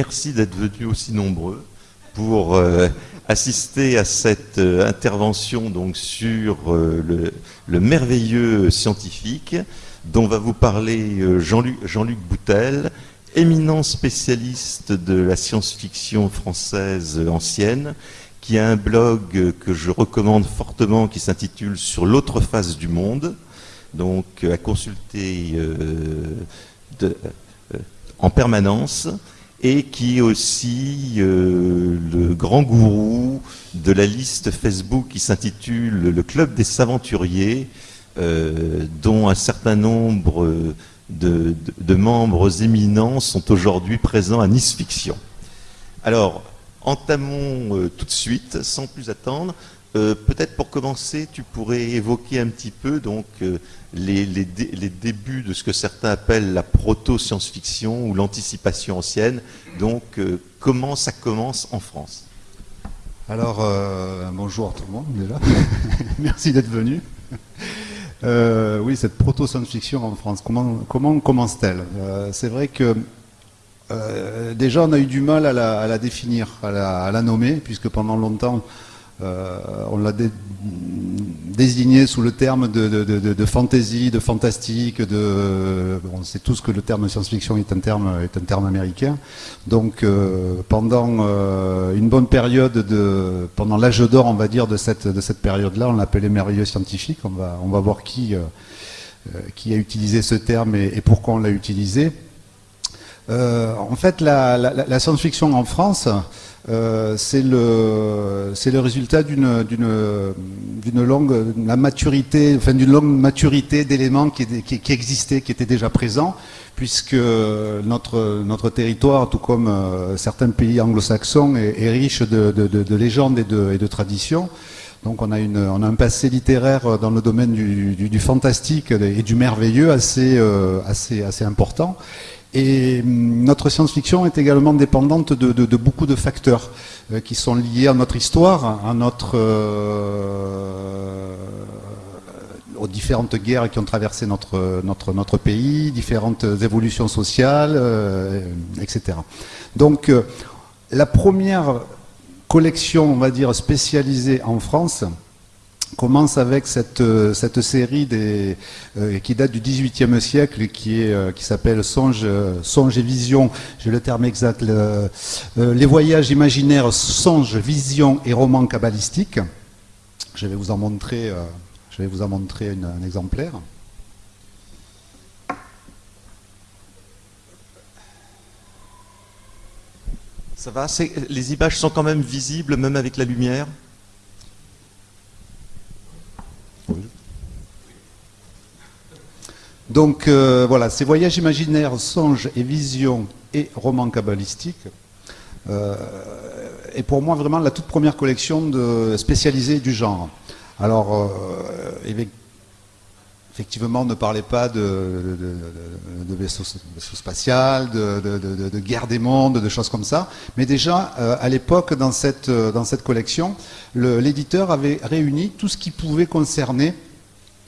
merci d'être venus aussi nombreux pour euh, assister à cette euh, intervention donc, sur euh, le, merveilleux scientifique dont va vous parler Jean-Luc Jean Boutel, éminent spécialiste de la science-fiction française ancienne, qui a un blog que je recommande fortement qui s'intitule Sur l'autre face du monde, donc à consulter en permanence et qui est aussi euh, le grand gourou de la liste Facebook qui s'intitule le Club des Aventuriers, euh, dont un certain nombre de, membres éminents sont aujourd'hui présents à Nice Fiction. Alors, entamons euh, tout de suite, sans plus attendre. Peut-être pour commencer, tu pourrais évoquer un petit peu donc les, débuts de ce que certains appellent la proto-science-fiction ou l'anticipation ancienne. Donc, euh, comment ça commence en France? Alors, euh, bonjour tout le monde déjà. Merci d'être venu. Euh, oui, cette proto-science-fiction en France, comment, comment commence-t-elle? C'est vrai que déjà on a eu du mal à la, définir, à la, nommer, puisque pendant longtemps on l'a désigné sous le terme de, de, de, fantasy, de fantastique, de, on sait tous que le terme science-fiction est un terme américain. Donc euh, pendant euh, une bonne période de, pendant l'âge d'or, on va dire de cette de cette période-là, on l'appelait merveilleux scientifique. On va voir qui euh, a utilisé ce terme et, pourquoi on l'a utilisé. en fait, la science-fiction en France. Euh, c'est le, résultat d'une longue la maturité, enfin d'une maturité d'éléments qui, existaient, qui étaient déjà présents, puisque notre, territoire, tout comme euh, certains pays anglo-saxons, est, riche de, de, légendes et de, traditions. Donc on a, un passé littéraire dans le domaine du, fantastique et du merveilleux assez, euh, important. Et hum, notre science-fiction est également dépendante de, beaucoup de facteurs euh, qui sont liés à notre histoire, à notre, euh, aux différentes guerres qui ont traversé notre, notre, pays, différentes évolutions sociales, euh, etc. Donc la première collection, on va dire, spécialisée en France, commence avec cette, euh, cette série des, euh, qui date du XVIIIe siècle, qui euh, qui s'appelle Songe, Songe et Vision. J'ai le terme exact. les voyages imaginaires, songes, visions et romans kabbalistiques. Je vais vous en montrer, je vais vous en montrer un exemplaire. Ça va Les images sont quand même visibles, même avec la lumière? Donc euh, voilà, ces voyages imaginaires, songes et visions et romans kabbalistiques euh, est pour moi vraiment la toute première collection spécialisée du genre. Alors, euh, effectivement, ne parlez pas de, de, vaisseaux, spatial, de, guerre des mondes, de choses comme ça. Mais déjà, à l'époque, dans cette, dans cette collection, l'éditeur avait réuni tout ce qui pouvait concerner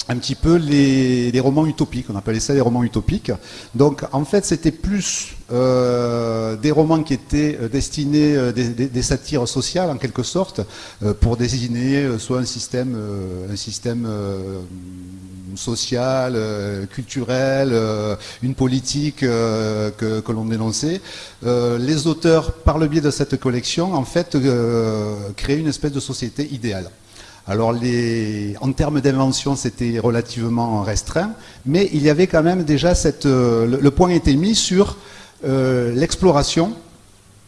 un petit peu les, romans utopiques, on appelait ça les romans utopiques. Donc en fait c'était plus euh, des romans qui étaient euh, destinés, euh, des, satires sociales en quelque sorte, pour désigner soit un système, social, culturel, une politique que, que l'on dénonçait. les auteurs, par le biais de cette collection, en fait, créaient une espèce de société idéale. Alors, en termes d'invention, c'était relativement restreint, mais il y avait quand même déjà cette. Euh, le, point était mis sur euh, l'exploration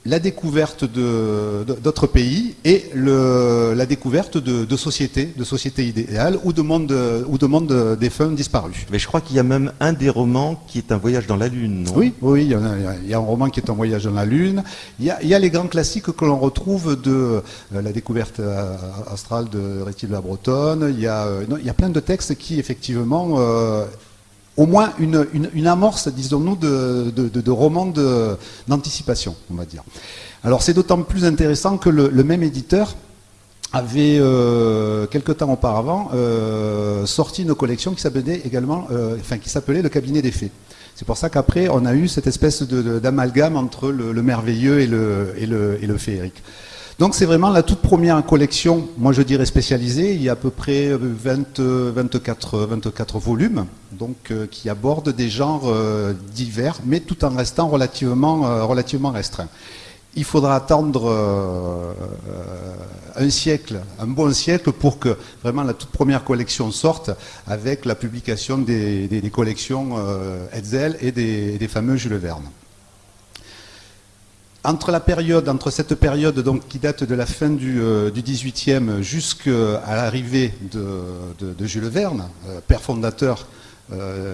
la découverte d'autres pays et la découverte de, sociétés, de sociétés idéales ou de mondes ou de monde défunts disparus. Mais je crois qu'il y a même un des romans qui est un voyage dans la Lune, non? Oui, oui, il y, a, un roman qui est un voyage dans la Lune. Il y a, les grands classiques que l'on retrouve de euh, la découverte euh, astrale de Rétil la Bretonne. Il y, a, euh, il y a plein de textes qui, effectivement, au moins une, amorce, disons-nous, de, de, romans d'anticipation, on va dire. Alors c'est d'autant plus intéressant que le, même éditeur avait, euh, quelque temps auparavant, euh, sorti une collection qui s'appelait également, euh, qui Le cabinet des fées. C'est pour ça qu'après, on a eu cette espèce d'amalgame entre le, merveilleux et le, et le, et le féerique. Donc c'est vraiment la toute première collection, moi je dirais spécialisée, il y a à peu près 20, 24, 24 volumes, donc qui abordent des genres divers, mais tout en restant relativement, relativement restreints il faudra attendre euh, un siècle, un bon siècle, pour que vraiment la toute première collection sorte avec la publication des, collections euh, Hetzel et des, fameux Jules Verne. Entre la période, entre cette période donc, qui date de la fin du, euh, XVIIIe 18e jusqu'à l'arrivée de, Jules Verne, père fondateur,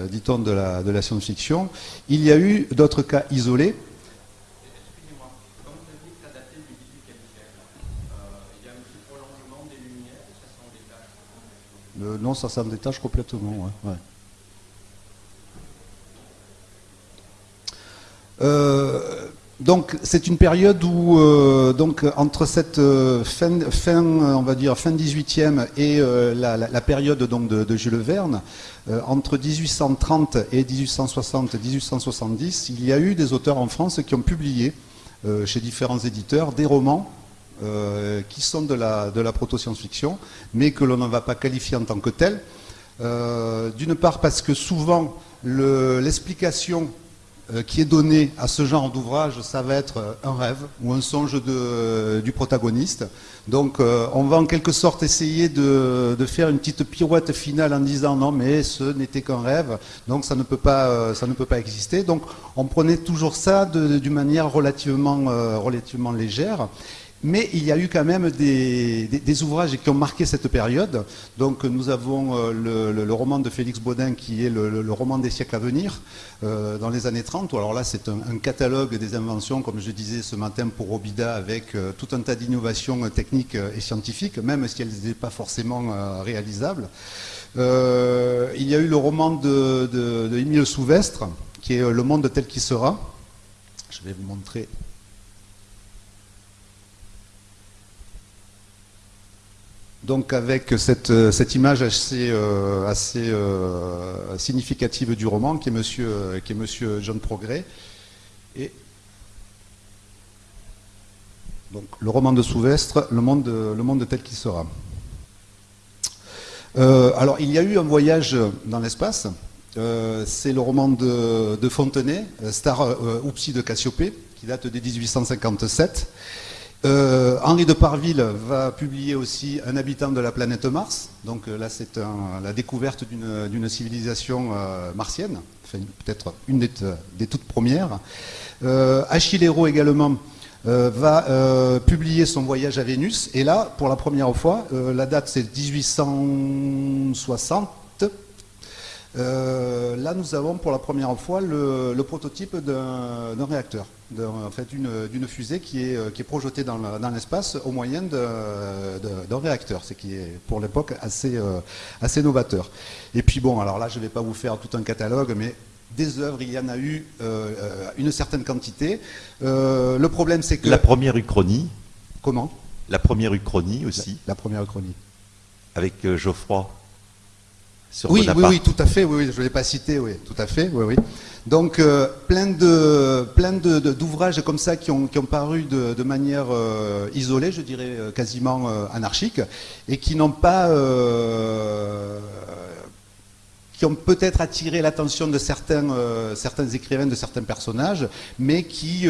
dit-on, de la, de la science-fiction, il y a eu d'autres cas isolés, non, ça s'en détache complètement. Euh, donc c'est une période où euh, donc entre cette euh, fin, on va dire fin 18e et la, période donc de, Jules Verne, entre 1830 et 1860-1870, il y a eu des auteurs en France qui ont publié chez différents éditeurs des romans euh, qui sont de la, proto-science-fiction, mais que l'on ne va pas qualifier en tant que tel. Euh, d'une part parce que souvent l'explication euh, qui est donnée à ce genre d'ouvrage, ça va être un rêve ou un songe du protagoniste. Donc on va en quelque sorte essayer de, faire une petite pirouette finale en disant non mais ce n'était qu'un rêve, donc ça ne, peut pas, ça ne peut pas exister. Donc on prenait toujours ça d'une manière relativement, relativement légère. Mais il y a eu quand même des, ouvrages qui ont marqué cette période. Donc nous avons euh, le, roman de Félix Baudin qui est le, roman des siècles à venir euh, dans les années 30. Alors là c'est un, catalogue des inventions, comme je disais ce matin pour Robida, avec euh, tout un tas d'innovations techniques et scientifiques, même si elles n'étaient pas forcément réalisables. il y a eu le roman de Émile Souvestre, qui est Le monde tel qu'il sera. Je vais vous montrer Donc avec cette, euh, image assez, euh, euh, significative du roman qui est Monsieur, qui est John Progrès. Et donc le roman de Souvestre, le monde, tel qu'il sera. alors il y a eu un voyage dans l'espace. C'est le roman de, de Fontenay, Star Oupsi de Cassiopée, qui date de 1857. Euh, Henri de Parville va publier aussi Un habitant de la planète Mars. Donc euh, là, c'est la découverte d'une civilisation euh, martienne, peut-être une des, toutes premières. Achille Hérault également va publier son voyage à Vénus. Et là, pour la première fois, la date c'est 1860. Là, nous avons pour la première fois le prototype d'un réacteur en fait, d'une fusée qui est, euh, qui est projetée dans l'espace au moyen d'un réacteur, ce qui est pour l'époque assez, euh, assez novateur. Et puis bon, alors là je ne vais pas vous faire tout un catalogue, mais des œuvres, il y en a eu euh, une certaine quantité. le problème c'est que... La première uchronie. Comment? La première uchronie aussi. La, première uchronie. Avec Geoffroy. Sur oui, oui, oui, tout à fait, oui, je ne l'ai pas cité, oui, tout à fait, oui, oui. Donc euh, plein de plein d'ouvrages comme ça qui ont, qui ont paru de, manière euh, isolée, je dirais euh, quasiment anarchique, et qui n'ont pas qui ont peut-être attiré l'attention de certains, certains écrivains, de certains personnages, mais qui,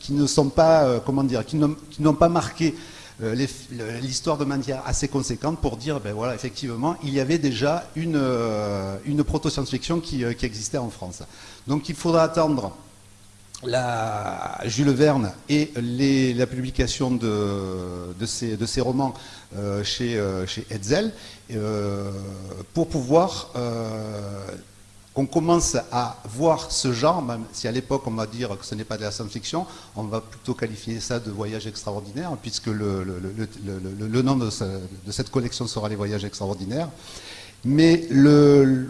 qui ne sont pas, comment dire, qui n'ont pas marqué l'histoire de manière assez conséquente pour dire, ben voilà, effectivement, il y avait déjà une, euh, une proto-science-fiction euh, qui, existait en France. Donc il faudra attendre la Jules Verne et la publication de, ces romans chez Hetzel pour pouvoir qu'on commence à voir ce genre, même si à l'époque on va dire que ce n'est pas de la science-fiction, on va plutôt qualifier ça de voyage extraordinaire, puisque le, nom de, cette collection sera les voyages extraordinaires. Mais le,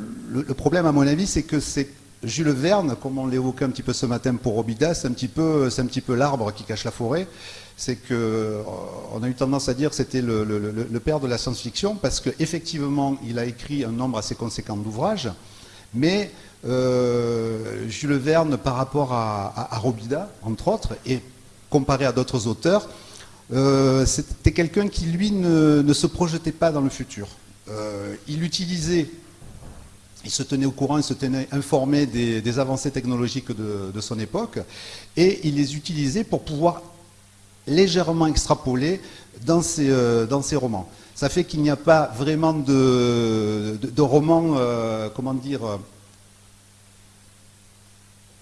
problème, à mon avis, c'est que c'est Jules Verne, comme on l'évoquait un petit peu ce matin pour Robida, c'est un petit peu, l'arbre qui cache la forêt. c'est qu'on a eu tendance à dire que c'était le, père de la science-fiction parce qu'effectivement, il a écrit un nombre assez conséquent d'ouvrages, mais Jules Verne, par rapport à, Robida, entre autres, et comparé à d'autres auteurs, c'était quelqu'un qui, lui, ne, se projetait pas dans le futur. il utilisait il se tenait au courant, il se tenait informé des, avancées technologiques de, son époque, et il les utilisait pour pouvoir légèrement extrapoler dans ses, euh, dans ses romans. Ça fait qu'il n'y a pas vraiment de, de, romans, euh, comment dire,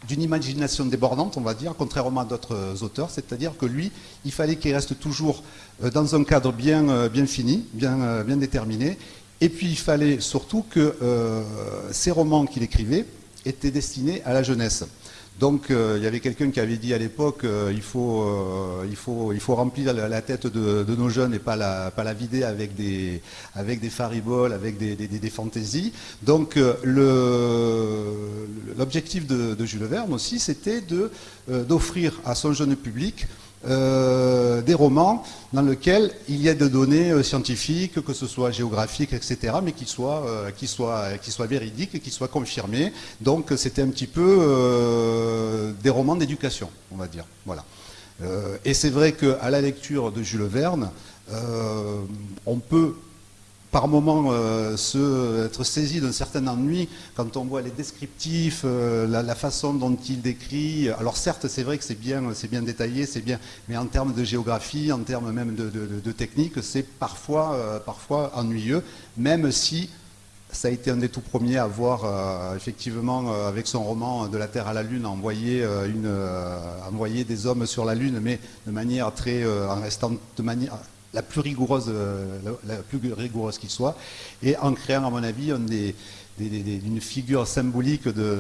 d'une imagination débordante, on va dire, contrairement à d'autres auteurs, c'est-à-dire que lui, il fallait qu'il reste toujours euh, dans un cadre bien, fini, bien, déterminé, et puis il fallait surtout que euh, ces romans qu'il écrivait étaient destinés à la jeunesse. Donc euh, il y avait quelqu'un qui avait dit à l'époque euh, il, faut, il, faut, remplir la, tête de, nos jeunes et pas la, pas la vider avec des, fariboles, avec des, des, fantaisies. Donc l'objectif de, de, Jules Verne aussi c'était d'offrir à son jeune public euh, des romans dans lesquels il y a des données euh, scientifiques, que ce soit géographiques, etc., mais qui soient, euh, qui soient, qui soient véridiques qui soient confirmées. Donc c'était un petit peu des romans d'éducation, on va dire. Voilà. et c'est vrai qu'à la lecture de Jules Verne, on peut par moment euh, être saisi d'un certain ennui quand on voit les descriptifs, euh, la, façon dont il décrit. Alors certes, c'est vrai que c'est bien, détaillé, c'est bien, mais en termes de géographie, en termes même de, technique, c'est parfois, euh, parfois ennuyeux, même si ça a été un des tout premiers à voir, effectivement, avec son roman De la Terre à la Lune, envoyer, envoyer des hommes sur la Lune, mais de manière très, en restant de manière la plus rigoureuse, euh, la, plus rigoureuse qu'il soit, et en créant, à mon avis, une figure symbolique de,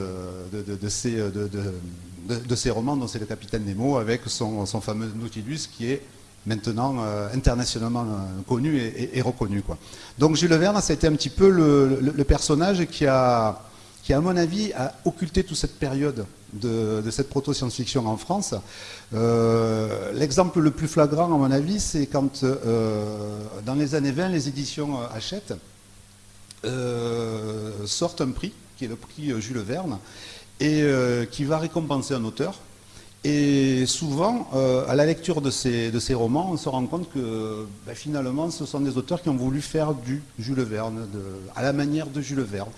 de, ces, romans, dont c'est le Capitaine Nemo, avec son, fameux Nautilus, qui est maintenant euh, internationalement euh, connu et, reconnu. Quoi. Donc Jules Verne, ça a été un petit peu le personnage qui a qui, à mon avis, a occulté toute cette période de, cette proto-science-fiction en France. Euh, l'exemple le plus flagrant, à mon avis, c'est quand, euh, dans les années 20, les éditions Hachette euh, sortent un prix, qui est le prix Jules Verne, et qui va récompenser un auteur. Et souvent, à la lecture de ces, romans, on se rend compte que ben, finalement, ce sont des auteurs qui ont voulu faire du Jules Verne, à la manière de Jules Verne.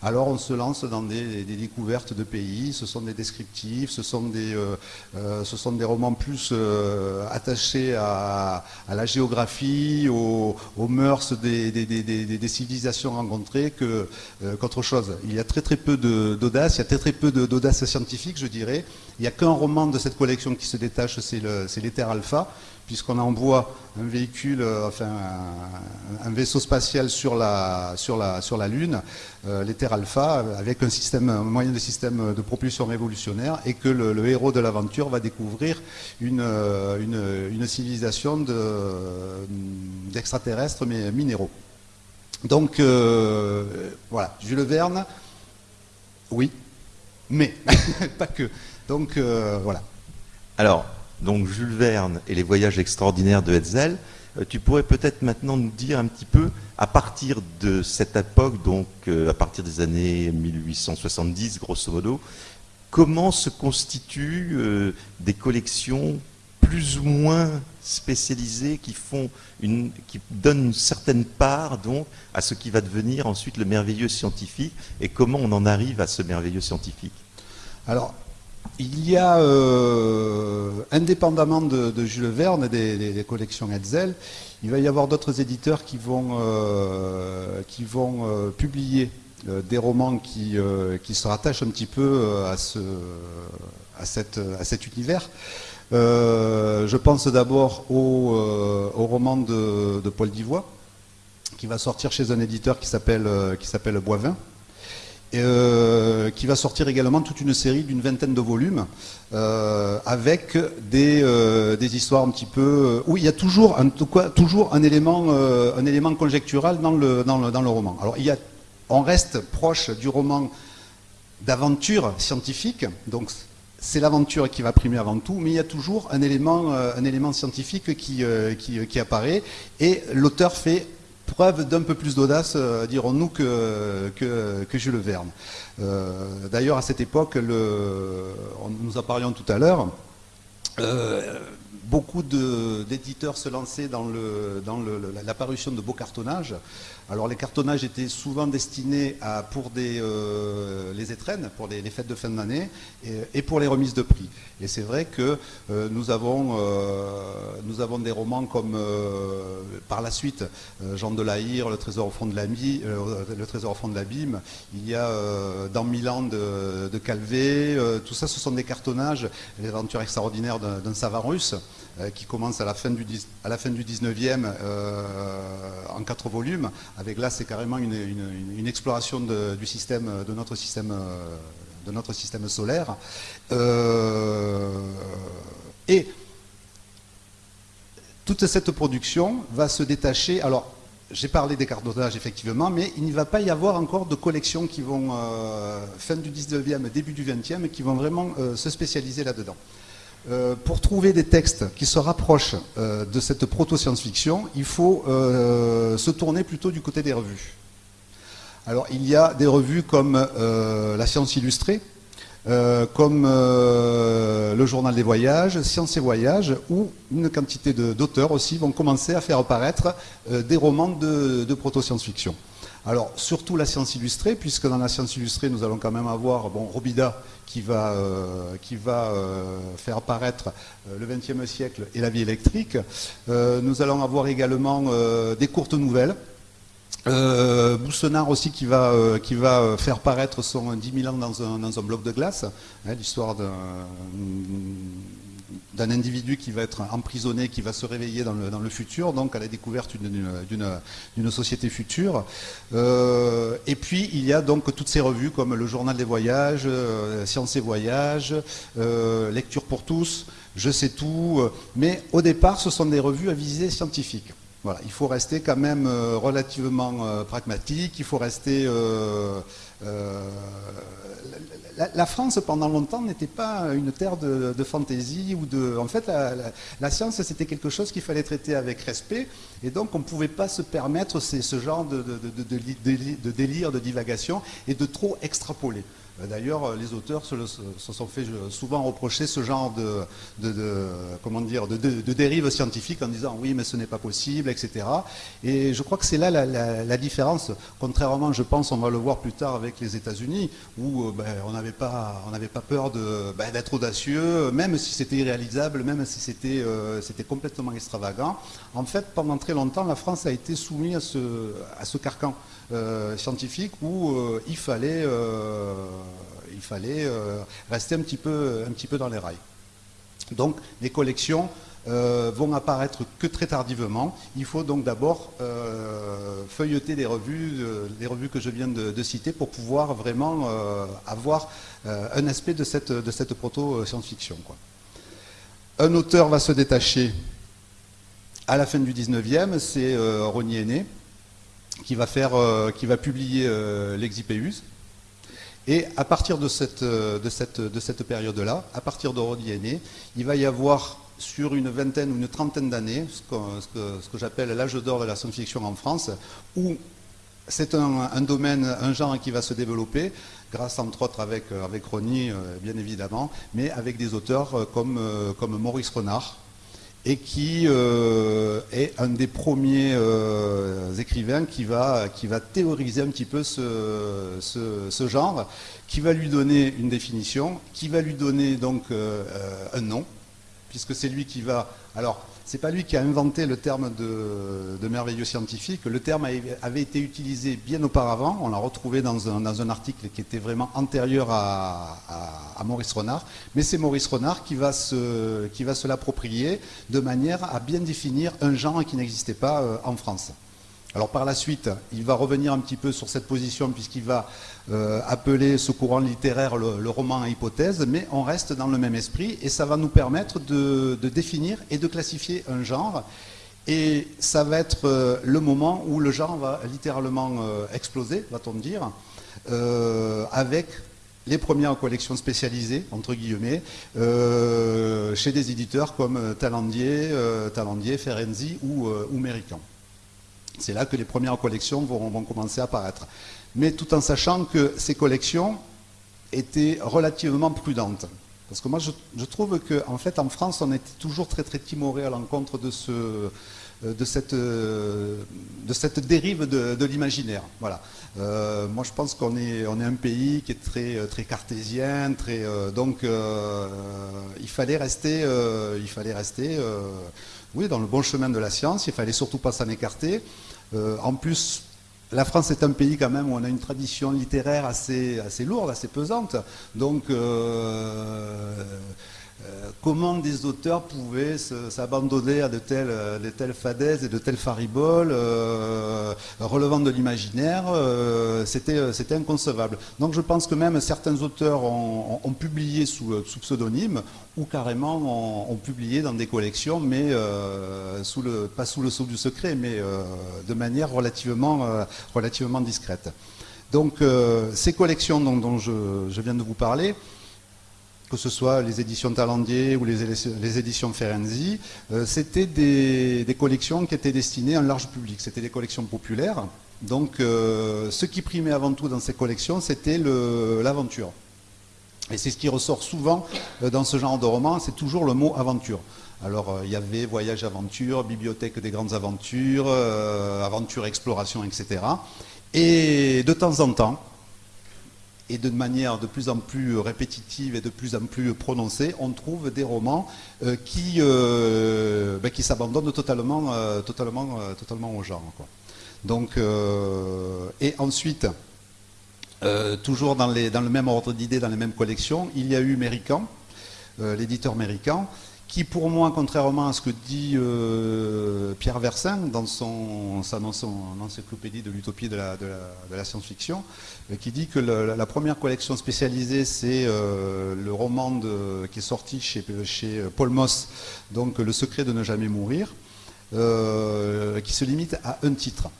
Alors on se lance dans des, découvertes de pays, ce sont des descriptifs, ce sont des, euh, euh, romans plus euh, attachés à, la géographie, aux, mœurs des, civilisations rencontrées qu'autre chose. Il y a très très peu d'audace, il y a très très peu d'audace scientifique je dirais. Il n'y a qu'un roman de cette collection qui se détache, c'est l'Ether Alpha, puisqu'on envoie un véhicule, euh, enfin un, vaisseau spatial sur la, Lune, euh, Alpha, avec un, système, un moyen de système de propulsion révolutionnaire, et que le, héros de l'aventure va découvrir une, euh, civilisation d'extraterrestres mais minéraux. Donc voilà, Jules Verne, oui, mais pas que. Donc voilà. Alors, donc Jules Verne et les voyages extraordinaires de Hetzel, euh, tu pourrais peut-être maintenant nous dire un petit peu, à partir de cette époque, donc euh, à partir des années 1870, grosso modo, comment se constituent euh, des collections plus ou moins spécialisées qui font une, qui donnent une certaine part donc à ce qui va devenir ensuite le merveilleux scientifique et comment on en arrive à ce merveilleux scientifique? Alors, il y a, euh, indépendamment de, Jules Verne et des, collections Hetzel, il va y avoir d'autres éditeurs qui vont, euh, euh, publier des romans qui, se rattachent un petit peu à, cet univers. je pense d'abord au, roman de, de Paul Divois, qui va sortir chez un éditeur qui s'appelle Boivin. Euh, qui va sortir également toute une série d'une vingtaine de volumes euh, avec des, euh, des, histoires un petit peu où il y a toujours en tout toujours un élément un élément conjectural dans le, dans le, dans le roman. Alors il y a, on reste proche du roman d'aventure scientifique, donc c'est l'aventure qui va primer avant tout, mais il y a toujours un élément, un élément scientifique qui, qui, apparaît, et l'auteur fait preuve d'un peu plus d'audace, dirons-nous, que, que, que, Jules Verne. D'ailleurs, à cette époque, le, nous en parlions tout à l'heure, beaucoup d'éditeurs se lançaient dans, le, dans parution de beaux cartonnages. Alors les cartonnages étaient souvent destinés pour euh, les étrennes, pour les, fêtes de fin d'année et, pour les remises de prix. Et c'est vrai que euh, nous, avons, euh, nous avons des romans comme par la suite Jean de la Hire, Le Trésor au fond de l'abîme. Il y a dans Milan de, de Calvé. tout ça, ce sont des cartonnages, les aventures extraordinaires d'un savant russe. Euh, qui commence à la fin du, à la fin du 19e euh, en quatre volumes. Avec là, c'est carrément une, exploration de, du système, de notre système, euh, de notre système solaire. et toute cette production va se détacher. Alors, j'ai parlé des cartonnages effectivement, mais il ne va pas y avoir encore de collections qui vont, fin du 19e, début du 20e, qui vont vraiment se spécialiser là-dedans. Euh, pour trouver des textes qui se rapprochent euh, de cette proto-science-fiction, il faut euh, se tourner plutôt du côté des revues. Alors, il y a des revues comme La Science Illustrée, comme le Journal des Voyages, Science et Voyages, où une quantité d'auteurs aussi vont commencer à faire apparaître des romans de, de proto-science-fiction. Alors, surtout la science illustrée, puisque dans la science illustrée, nous allons quand même avoir bon, Robida qui va, euh, qui va euh, faire apparaître euh, le XXe siècle et la vie électrique. nous allons avoir également des courtes nouvelles. Boussenard aussi qui va, qui va faire paraître son 10 000 ans dans un, dans un bloc de glace, hein, l'histoire d'un d'un individu qui va être emprisonné, qui va se réveiller dans le, futur, donc à la découverte d'une société future. Euh, et puis il y a donc toutes ces revues comme le Journal des Voyages, euh, Sciences et Voyages, euh, Lecture pour tous, Je sais tout, mais au départ ce sont des revues à visée scientifique. Il faut rester quand même relativement pragmatique, il faut rester la, France, pendant longtemps, n'était pas une terre de, fantaisie ou de. En fait, la, science, c'était quelque chose qu'il fallait traiter avec respect, et donc on ne pouvait pas se permettre ce genre de, délire, de divagation, et de trop extrapoler. Euh, d'ailleurs, euh, les auteurs se, sont fait euh, souvent reprocher ce genre de, comment dire, de, dérive scientifique en disant oui, mais ce n'est pas possible, etc. Et je crois que c'est là la, différence. Contrairement, je pense, on va le voir plus tard avec les États-Unis, où ben, on n'avait pas, peur ben, d'être audacieux, même si c'était irréalisable, même si c'était complètement extravagant. En fait, pendant très longtemps, la France a été soumise à ce carcan. Euh, scientifique où euh, il fallait, euh, rester un petit, peu, dans les rails. Donc les collections vont apparaître que très tardivement. Il faut donc d'abord feuilleter les revues, revues que je viens de, citer pour pouvoir vraiment avoir un aspect de cette, de cette proto-science-fiction. Un auteur va se détacher à la fin du 19e, c'est Rony Aîné, qui va, faire, euh, qui va publier euh, l'Exipéus. Et à partir de cette, euh, période-là, à partir de Rodiané, il va y avoir sur une vingtaine ou une trentaine d'années, ce que, j'appelle l'âge d'or de la science-fiction en France, où c'est un, domaine, un genre qui va se développer, grâce entre autres avec, avec Rony, bien évidemment, mais avec des auteurs comme Maurice Renard, et qui euh, est un des premiers euh, écrivains qui va, théoriser un petit peu ce, ce, genre, qui va lui donner une définition, qui va lui donner donc euh, un nom, puisque c'est lui qui va... Alors, c'est pas lui qui a inventé le terme de, merveilleux scientifique. Le terme avait été utilisé bien auparavant. On l'a retrouvé dans un, article qui était vraiment antérieur à, Maurice Renard. Mais c'est Maurice Renard qui va se, l'approprier de manière à bien définir un genre qui n'existait pas euh, en France. Alors par la suite, il va revenir un petit peu sur cette position puisqu'il va euh, appeler ce courant littéraire le, roman à hypothèse, mais on reste dans le même esprit et ça va nous permettre de, définir et de classifier un genre. Et ça va être euh, le moment où le genre va littéralement euh, exploser, va-t-on dire, avec les premières collections spécialisées, entre guillemets, chez des éditeurs comme Talandier, Talandier Ferenzi ou, ou Mérican. C'est là que les premières collections vont, commencer à apparaître. Mais tout en sachant que ces collections étaient relativement prudentes. Parce que moi, je, trouve qu'en en fait, en France, on était toujours très très timoré à l'encontre de, ce, de, cette, dérive de, l'imaginaire. Euh, moi, je pense qu'on est, on un pays qui est très, très cartésien, très, euh, donc euh, il fallait rester, il fallait rester oui, dans le bon chemin de la science, il fallait surtout pas s'en écarter. en plus, la France est un pays quand même où on a une tradition littéraire assez, assez lourde, assez pesante. Donc, euh, euh, comment des auteurs pouvaient s'abandonner à de telles, de telles fadaises et de telles fariboles euh, relevant de l'imaginaire C'était inconcevable. Donc je pense que même certains auteurs ont, publié sous, pseudonyme ou carrément ont, publié dans des collections, mais pas sous le sceau du secret, mais de manière relativement discrète. Donc ces collections dont, je viens de vous parler, que ce soit les éditions Talandier ou les, éditions Ferenzi, euh, c'était des, collections qui étaient destinées à un large public. C'était des collections populaires. Donc, euh, ce qui primait avant tout dans ces collections, c'était l'aventure. Et c'est ce qui ressort souvent euh, dans ce genre de roman, c'est toujours le mot aventure. Alors, il y avait voyage aventure, bibliothèque des grandes aventures, aventure exploration, etc. Et de temps en temps, et de manière de plus en plus répétitive et de plus en plus prononcée, on trouve des romans euh, qui, euh, ben, qui s'abandonnent totalement, euh, totalement, totalement au genre. Donc, et ensuite, toujours dans, les, dans, le même ordre d'idées, dans les mêmes collections, il y a eu Mérican, l'éditeur Mérican, qui pour moi, contrairement à ce que dit euh, Pierre Versin dans son, encyclopédie de l'utopie de la, science-fiction, euh, qui dit que la, première collection spécialisée, c'est euh, le roman qui est sorti chez, chez, Paul Moss, donc Le secret de ne jamais mourir, qui se limite à un titre.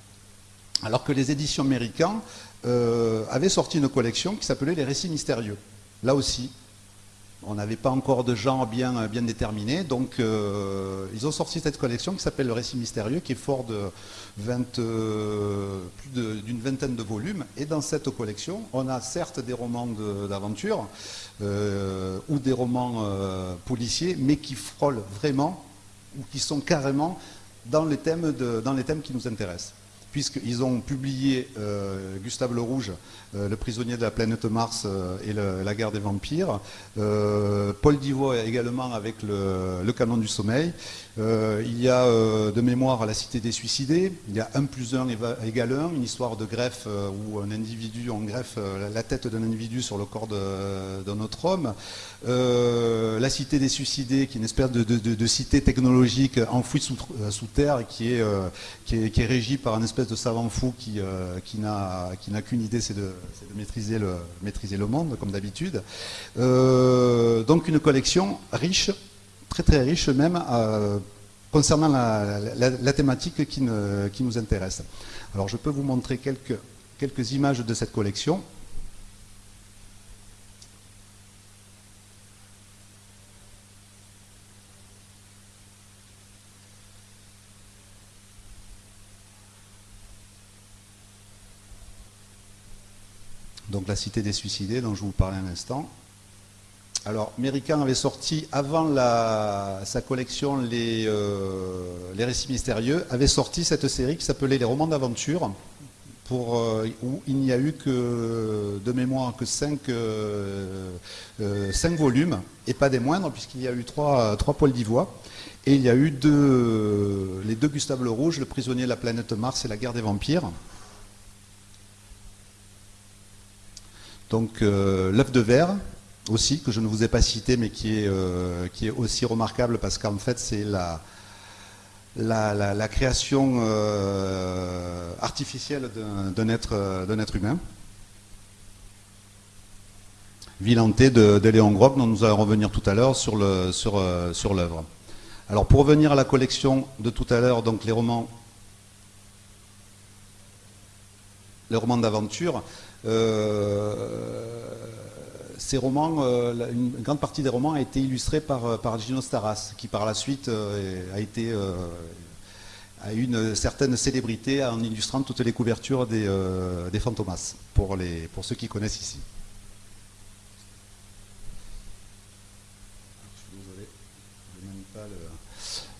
Alors que les éditions américaines avaient sorti une collection qui s'appelait Les récits mystérieux. Là aussi, on n'avait pas encore de genre bien, déterminé, donc euh, ils ont sorti cette collection qui s'appelle Le Récit Mystérieux, qui est fort de 20, euh, plus d'une vingtaine de volumes. Et dans cette collection, on a certes des romans d'aventure euh, ou des romans policiers, mais qui frôlent vraiment ou qui sont carrément dans les thèmes, qui nous intéressent puisqu'ils ont publié Gustave Le Rouge, Le prisonnier de la planète Mars euh, et La guerre des vampires, Paul Divot également avec le, canon du sommeil, il y a de mémoire La cité des suicidés, il y a 1 plus 1 égale 1, une histoire de greffe où un individu, on greffe la tête d'un individu sur le corps d'un autre homme, La cité des suicidés qui est une espèce de, cité technologique enfouie sous, terre est, qui est, qui est régie par un espèce de savant fou qui, euh, qui n'a qu'une idée, c'est de, maîtriser, le, maîtriser le monde, comme d'habitude. Euh, donc une collection riche, très très riche même, euh, concernant la, thématique qui, qui, nous intéresse. Alors je peux vous montrer quelques, quelques images de cette collection. Donc La Cité des Suicidés, dont je vous parlais un instant. Alors, Méricain avait sorti, avant sa collection les, euh, les, Récits Mystérieux, avait sorti cette série qui s'appelait Les Romans d'Aventure, euh, où il n'y a eu que, de mémoire, que 5, euh, volumes, et pas des moindres, puisqu'il y a eu trois, trois Paul d'Ivoire. Et il y a eu les deux Gustave Le Rouge, Le prisonnier de la planète Mars et La guerre des vampires. Donc euh, l'œuf de verre aussi, que je ne vous ai pas cité, mais qui est, euh, qui est aussi remarquable parce qu'en fait c'est la, la, création euh, artificielle d'un être, être, humain. Vilanté de, de, Léon Grob, dont nous allons revenir tout à l'heure sur l'œuvre. Sur, sur Alors pour revenir à la collection de tout à l'heure, donc les romans, les romans d'aventure, ces romans, une grande partie des romans a été illustrée par, par Gino Staras, qui par la suite a été une certaine célébrité en illustrant toutes les couvertures des, des Fantomas, pour, les, pour ceux qui connaissent ici.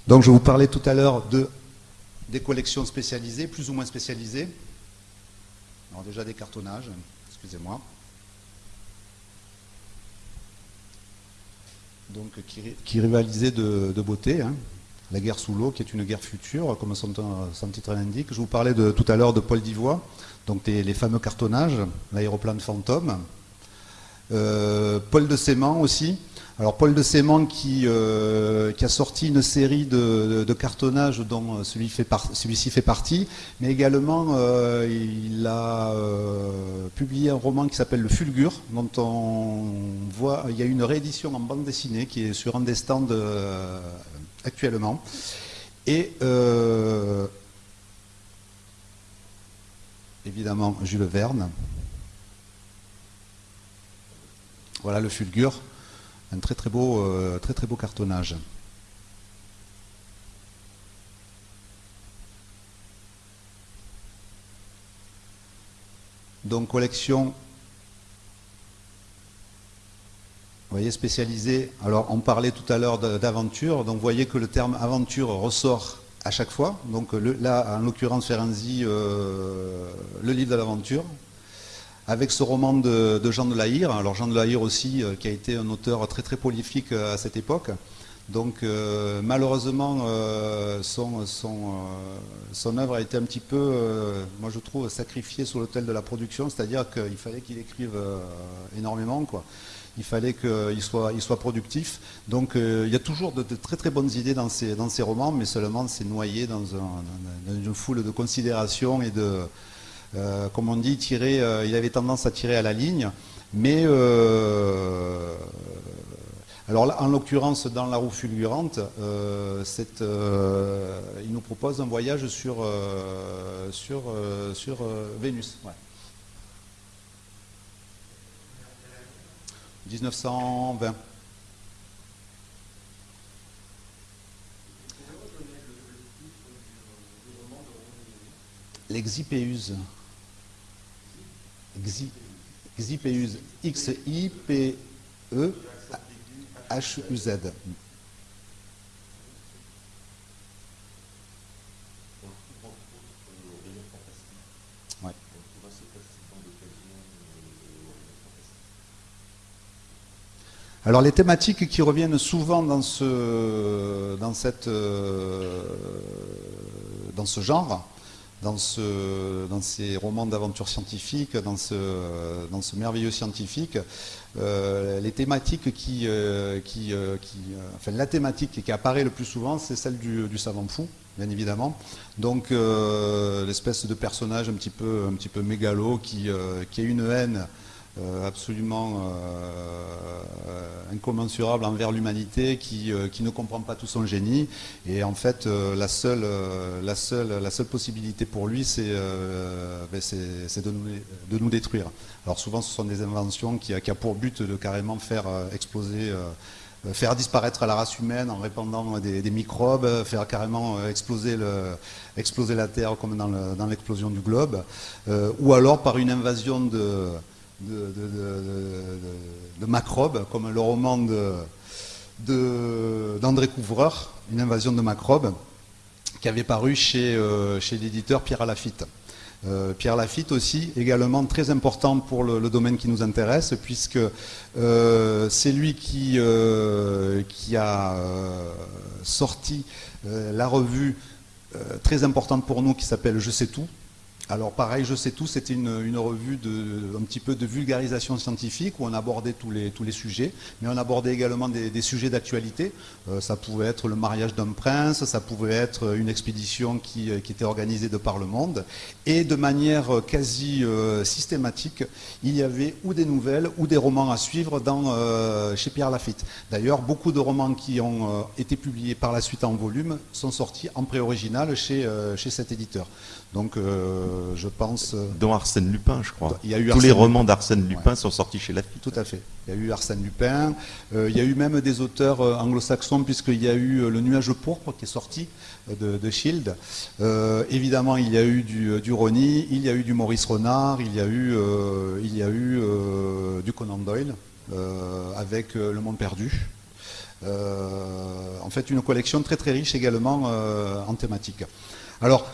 Donc je vous parlais tout à l'heure de, des collections spécialisées, plus ou moins spécialisées. Alors déjà des cartonnages, excusez-moi. Donc qui, rivalisaient de, beauté. Hein. La guerre sous l'eau, qui est une guerre future, comme son, titre l'indique. Je vous parlais de, tout à l'heure de Paul Divois, donc les, fameux cartonnages, l'aéroplane fantôme. Euh, Paul de Sément aussi, alors Paul de qui, euh, qui, a sorti une série de, cartonnages dont celui-ci fait, partie, mais également euh, il a euh, publié un roman qui s'appelle Le Fulgure, dont on voit, il y a une réédition en bande dessinée qui est sur un des stands actuellement. Et évidemment Jules Verne. Voilà le Fulgure un très très beau, euh, très, très beau cartonnage. Donc collection, voyez, spécialisée. Alors on parlait tout à l'heure d'aventure, donc vous voyez que le terme aventure ressort à chaque fois. Donc là, en l'occurrence, Ferenzi, euh, le livre de l'aventure, avec ce roman de, Jean de Lahire. Alors Jean de Lahire aussi, euh, qui a été un auteur très très prolifique euh, à cette époque. Donc euh, malheureusement, son, œuvre a été un petit peu, moi je trouve, sacrifiée sur l'autel de la production, c'est-à-dire qu'il fallait qu'il écrive énormément. Quoi. Il fallait qu'il soit, productif. Donc il y a toujours de, très très bonnes idées dans ces romans, mais seulement c'est noyé dans, dans, une foule de considérations et de, euh, comme on dit, tirer, euh, il avait tendance à tirer à la ligne, mais euh, alors là, en l'occurrence, dans la roue fulgurante, il nous propose un voyage sur, sur, sur Vénus. 1920. L'exipéuse. Xipeus, X-I-P-E-H-U-Z. Alors les thématiques qui reviennent souvent dans ce, dans cette, euh, dans ce genre, dans, ce, dans ces romans d'aventure scientifique, dans ce, merveilleux scientifique, euh, euh, euh, la thématique qui apparaît le plus souvent, c'est celle du, savant fou, bien évidemment. Donc l'espèce de personnage un petit peu, mégalo qui, a une haine absolument euh, incommensurable envers l'humanité, qui, euh, qui, ne comprend pas tout son génie. Et en fait, la, seule, la, seule, la seule possibilité pour lui, c'est ben de, nous, de nous détruire. Alors souvent, ce sont des inventions qui, qui a pour but de carrément faire exploser faire disparaître la race humaine en répandant des, microbes, faire carrément exploser, le, exploser la Terre comme dans l'explosion du globe, ou alors par une invasion de, de, de, macrobes, comme le roman d'André Couvreur, Une invasion de macrobes, qui avait paru chez, euh, l'éditeur Pierre Lafitte. Euh, Pierre Lafitte aussi, également très important pour le, domaine qui nous intéresse, puisque euh, c'est lui qui a sorti la revue très importante pour nous qui s'appelle Je sais tout, alors pareil, je sais tout, c'était une, revue un petit peu de vulgarisation scientifique où on abordait tous les, sujets, mais on abordait également des, sujets d'actualité. Euh, ça pouvait être le mariage d'un prince, ça pouvait être une expédition qui, qui, était organisée de par le monde. Et de manière quasi euh, systématique, il y avait ou des nouvelles ou des romans à suivre euh, chez Pierre Lafitte. D'ailleurs, beaucoup de romans qui ont été publiés par la suite en volume sont sortis en pré-original chez cet éditeur. Donc, euh, je pense. Euh, Dont Arsène Lupin, je crois. Il y a eu Tous les romans d'Arsène Lupin sont sortis chez Lafite. Tout à fait. Il y a eu Arsène Lupin. il y a eu même des auteurs anglo-saxons, puisqu'il y a eu Le Nuage pourpre qui est sorti de, de Shield. évidemment, il y a eu du, du il y a eu du Maurice Renard, il y a eu, il y a eu du Conan Doyle avec Le Monde perdu. en fait, une collection très très riche également en thématique. Alors,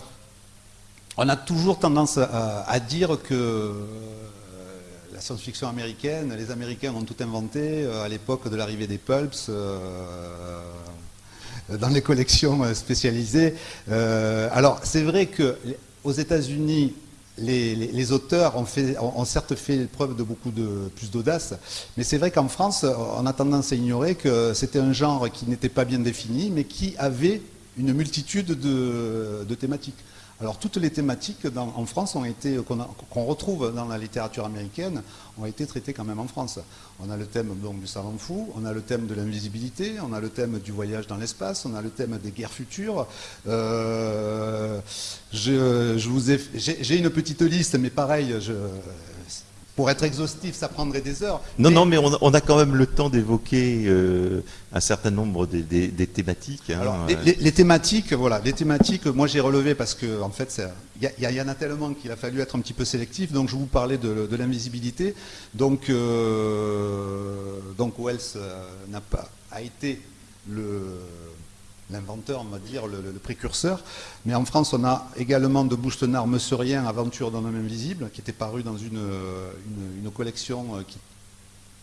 on a toujours tendance à, dire que euh, la science-fiction américaine, les Américains ont tout inventé euh, à l'époque de l'arrivée des pulps euh, dans les collections spécialisées. alors c'est vrai qu'aux États-Unis, les, auteurs ont, certes fait preuve de beaucoup de, plus d'audace, mais c'est vrai qu'en France, on a tendance à ignorer que c'était un genre qui n'était pas bien défini, mais qui avait une multitude de thématiques. Alors toutes les thématiques en France ont été qu'on retrouve dans la littérature américaine ont été traitées quand même en France. On a le thème du savant fou, on a le thème de l'invisibilité, on a le thème du voyage dans l'espace, on a le thème des guerres futures. Euh, j'ai une petite liste, mais pareil, pour être exhaustif, ça prendrait des heures. Non, non, mais on, a quand même le temps d'évoquer euh, un certain nombre des, thématiques. Hein. Alors, les, thématiques, voilà, les thématiques, moi j'ai relevé parce que en fait, il y, en a tellement qu'il a fallu être un petit peu sélectif. Donc je vous parlais de, l'invisibilité. Donc, euh, donc Wells euh, n'a pas a été le l'inventeur, on va dire, le, précurseur. Mais en France, on a également de Boustenard, Monsieur Rien, Aventure d'un homme invisible, qui était paru dans une, une, collection euh,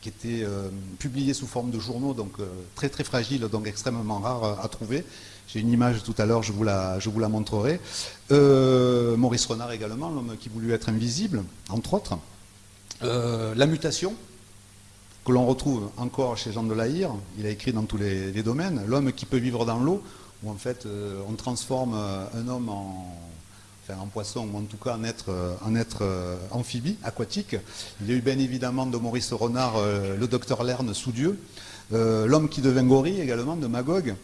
qui, était euh, publiée sous forme de journaux, donc euh, très très fragile, donc extrêmement rare à trouver. J'ai une image tout à l'heure, je vous la montrerai. Maurice Renard également, l'homme qui voulut être invisible, entre autres. la mutation, que l'on retrouve encore chez Jean de Lahire, il a écrit dans tous les, domaines, l'homme qui peut vivre dans l'eau, où en fait euh, on transforme euh, un homme en, enfin, en poisson, ou en tout cas en être, euh, être amphibie, aquatique. Il y a eu bien évidemment de Maurice Renard, le docteur Lerne sous Dieu, l'homme qui devint gorille également, de Magog,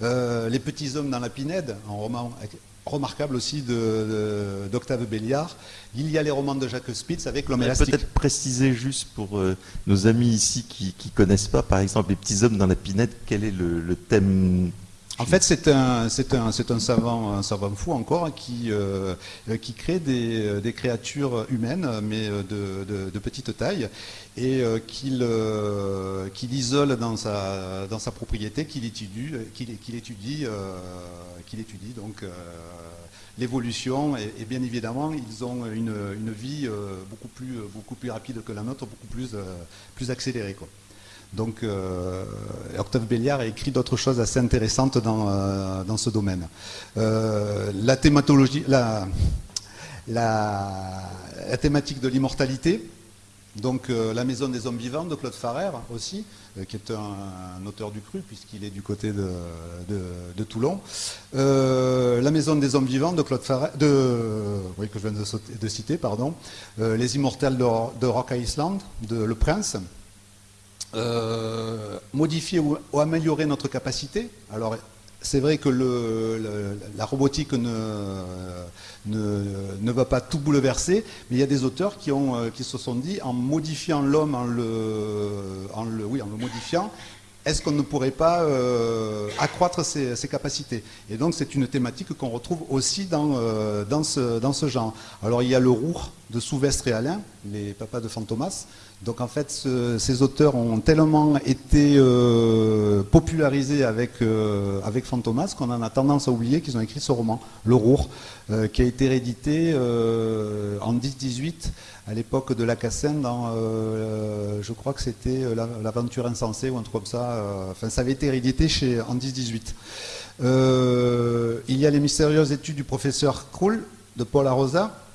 les petits hommes dans la pinède, en roman remarquable aussi d'Octave de, Béliard. Il y a les romans de Jacques Spitz avec l'homme élastique. Peut-être préciser juste pour euh, nos amis ici qui ne connaissent pas, par exemple, les petits hommes dans la pinette, quel est le thème en fait, c'est un, un, savant, un savant fou encore qui, euh, crée des, des, créatures humaines, mais de, de, petite taille, et euh, qu'il, euh, isole dans sa, propriété, qu'il étudie, qu'il, étudie, donc l'évolution. Et, bien évidemment, ils ont une, vie beaucoup plus, beaucoup plus rapide que la nôtre, beaucoup plus, plus accélérée. Donc euh, Octave Béliard a écrit d'autres choses assez intéressantes dans, euh, dans ce domaine. Euh, la thématologie, thématique de l'immortalité, donc La Maison des Hommes Vivants de Claude Farrer aussi, qui est un, auteur du cru puisqu'il est du côté de, Toulon. la Maison des Hommes Vivants de Claude Farrer, de, oui, que je viens de, de citer, pardon. les Immortels de Rock Island de Le Prince. Euh, modifier ou, améliorer notre capacité. Alors, c'est vrai que la robotique ne, va pas tout bouleverser, mais il y a des auteurs qui, euh, se sont dit, en modifiant l'homme, en le, modifiant, est-ce qu'on ne pourrait pas euh, accroître ses, capacités? Et donc c'est une thématique qu'on retrouve aussi dans, ce, dans ce genre. Alors il y a le Roux de Souvestre et Alain, les papas de Fantomas, donc en fait, ces auteurs ont tellement été euh, popularisés avec, euh, avec Fantomas qu'on en a tendance à oublier qu'ils ont écrit ce roman, Le Rour, euh, qui a été réédité en 10-18 à l'époque de la Cassine dans, je crois que c'était L'aventure insensée ou un truc comme ça. Enfin, ça avait été réédité chez, en 10-18. il y a les mystérieuses études du professeur Krull de Paul Arosa, euh,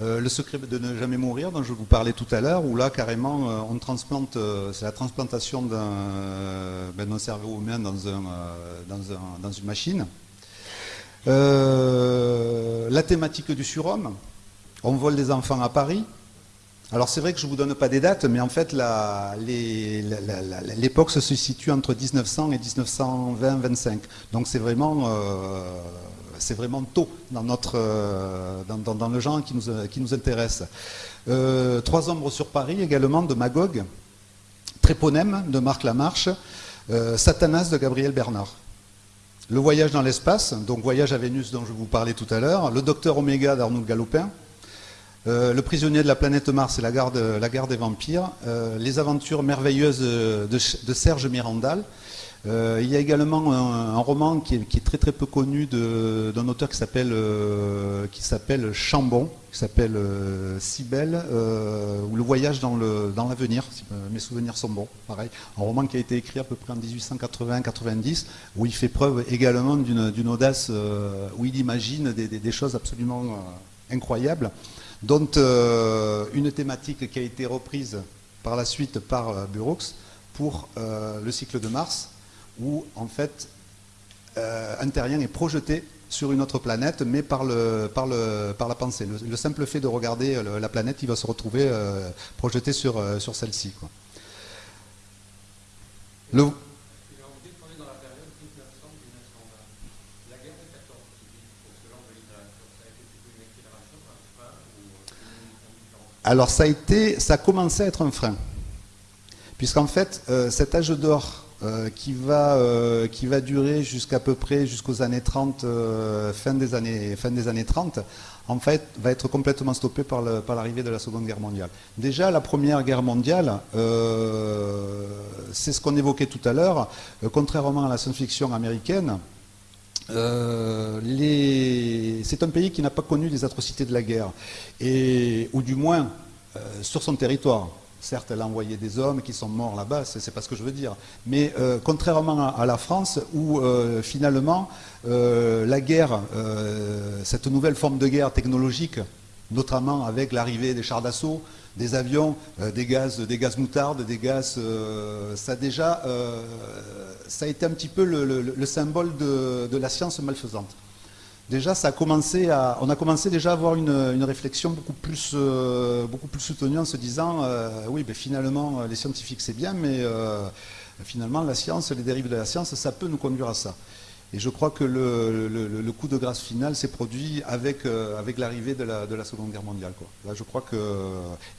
le secret de ne jamais mourir, dont je vous parlais tout à l'heure, où là, carrément, euh, on transplante, euh, c'est la transplantation ben, d'un cerveau humain dans, une machine. la thématique du surhomme, on vole des enfants à Paris. Alors c'est vrai que je ne vous donne pas des dates, mais en fait l'époque se situe entre 1900 et 1920-25. Donc c'est vraiment c'est vraiment tôt dans, notre, dans, le genre qui nous, nous intéresse. Trois ombres sur Paris également de Magog, Tréponème de Marc Lamarche, Satanas de Gabriel Bernard. Le voyage dans l'espace, donc Voyage à Vénus dont je vous parlais tout à l'heure, Le Docteur Oméga d'Arnaud Galopin, euh, Le prisonnier de la planète Mars et la guerre, des vampires, euh, Les aventures merveilleuses de, Serge Mirandal. Euh, il y a également un, roman qui est, très très peu connu d'un auteur qui s'appelle Chambon, qui s'appelle euh, Cybelle, euh, ou Le voyage dans l'avenir, si mes souvenirs sont bons, pareil. Un roman qui a été écrit à peu près en 1880-90, où il fait preuve également d'une audace, euh, où il imagine des, choses absolument incroyables, dont une thématique qui a été reprise par la suite par Burroughs pour le cycle de Mars, où en fait un terrien est projeté sur une autre planète, mais par, le, par, le, par la pensée. Le, simple fait de regarder euh, la planète, il va se retrouver euh, projeté sur, euh, sur celle-ci. Le... Alors ça a été, ça a commencé à être un frein, puisqu'en fait cet âge d'or euh, qui, va, euh, qui va durer jusqu'à peu près jusqu'aux années 30, euh, fin, des années, fin des années 30, en fait, va être complètement stoppé par l'arrivée de la Seconde Guerre mondiale. Déjà, la Première Guerre mondiale, c'est ce qu'on évoquait tout à l'heure, contrairement à la science-fiction américaine, c'est un pays qui n'a pas connu les atrocités de la guerre, et, ou du moins sur son territoire. Certes, elle a envoyé des hommes qui sont morts là-bas, c'est pas ce que je veux dire. Mais euh, contrairement à, la France, où euh, finalement euh, la guerre, cette nouvelle forme de guerre technologique, notamment avec l'arrivée des chars d'assaut, des avions, des gaz, des gaz moutardes, des gaz, ça a déjà, ça a été un petit peu le, symbole de la science malfaisante déjà, ça a commencé à, on a commencé déjà à avoir une, réflexion beaucoup plus, euh, beaucoup plus soutenue en se disant, euh, oui, ben, finalement, les scientifiques c'est bien, mais euh, finalement, la science, les dérives de la science, ça peut nous conduire à ça. Et je crois que le, coup de grâce final s'est produit avec, l'arrivée de la, de la, Seconde Guerre mondiale. Là, je crois que...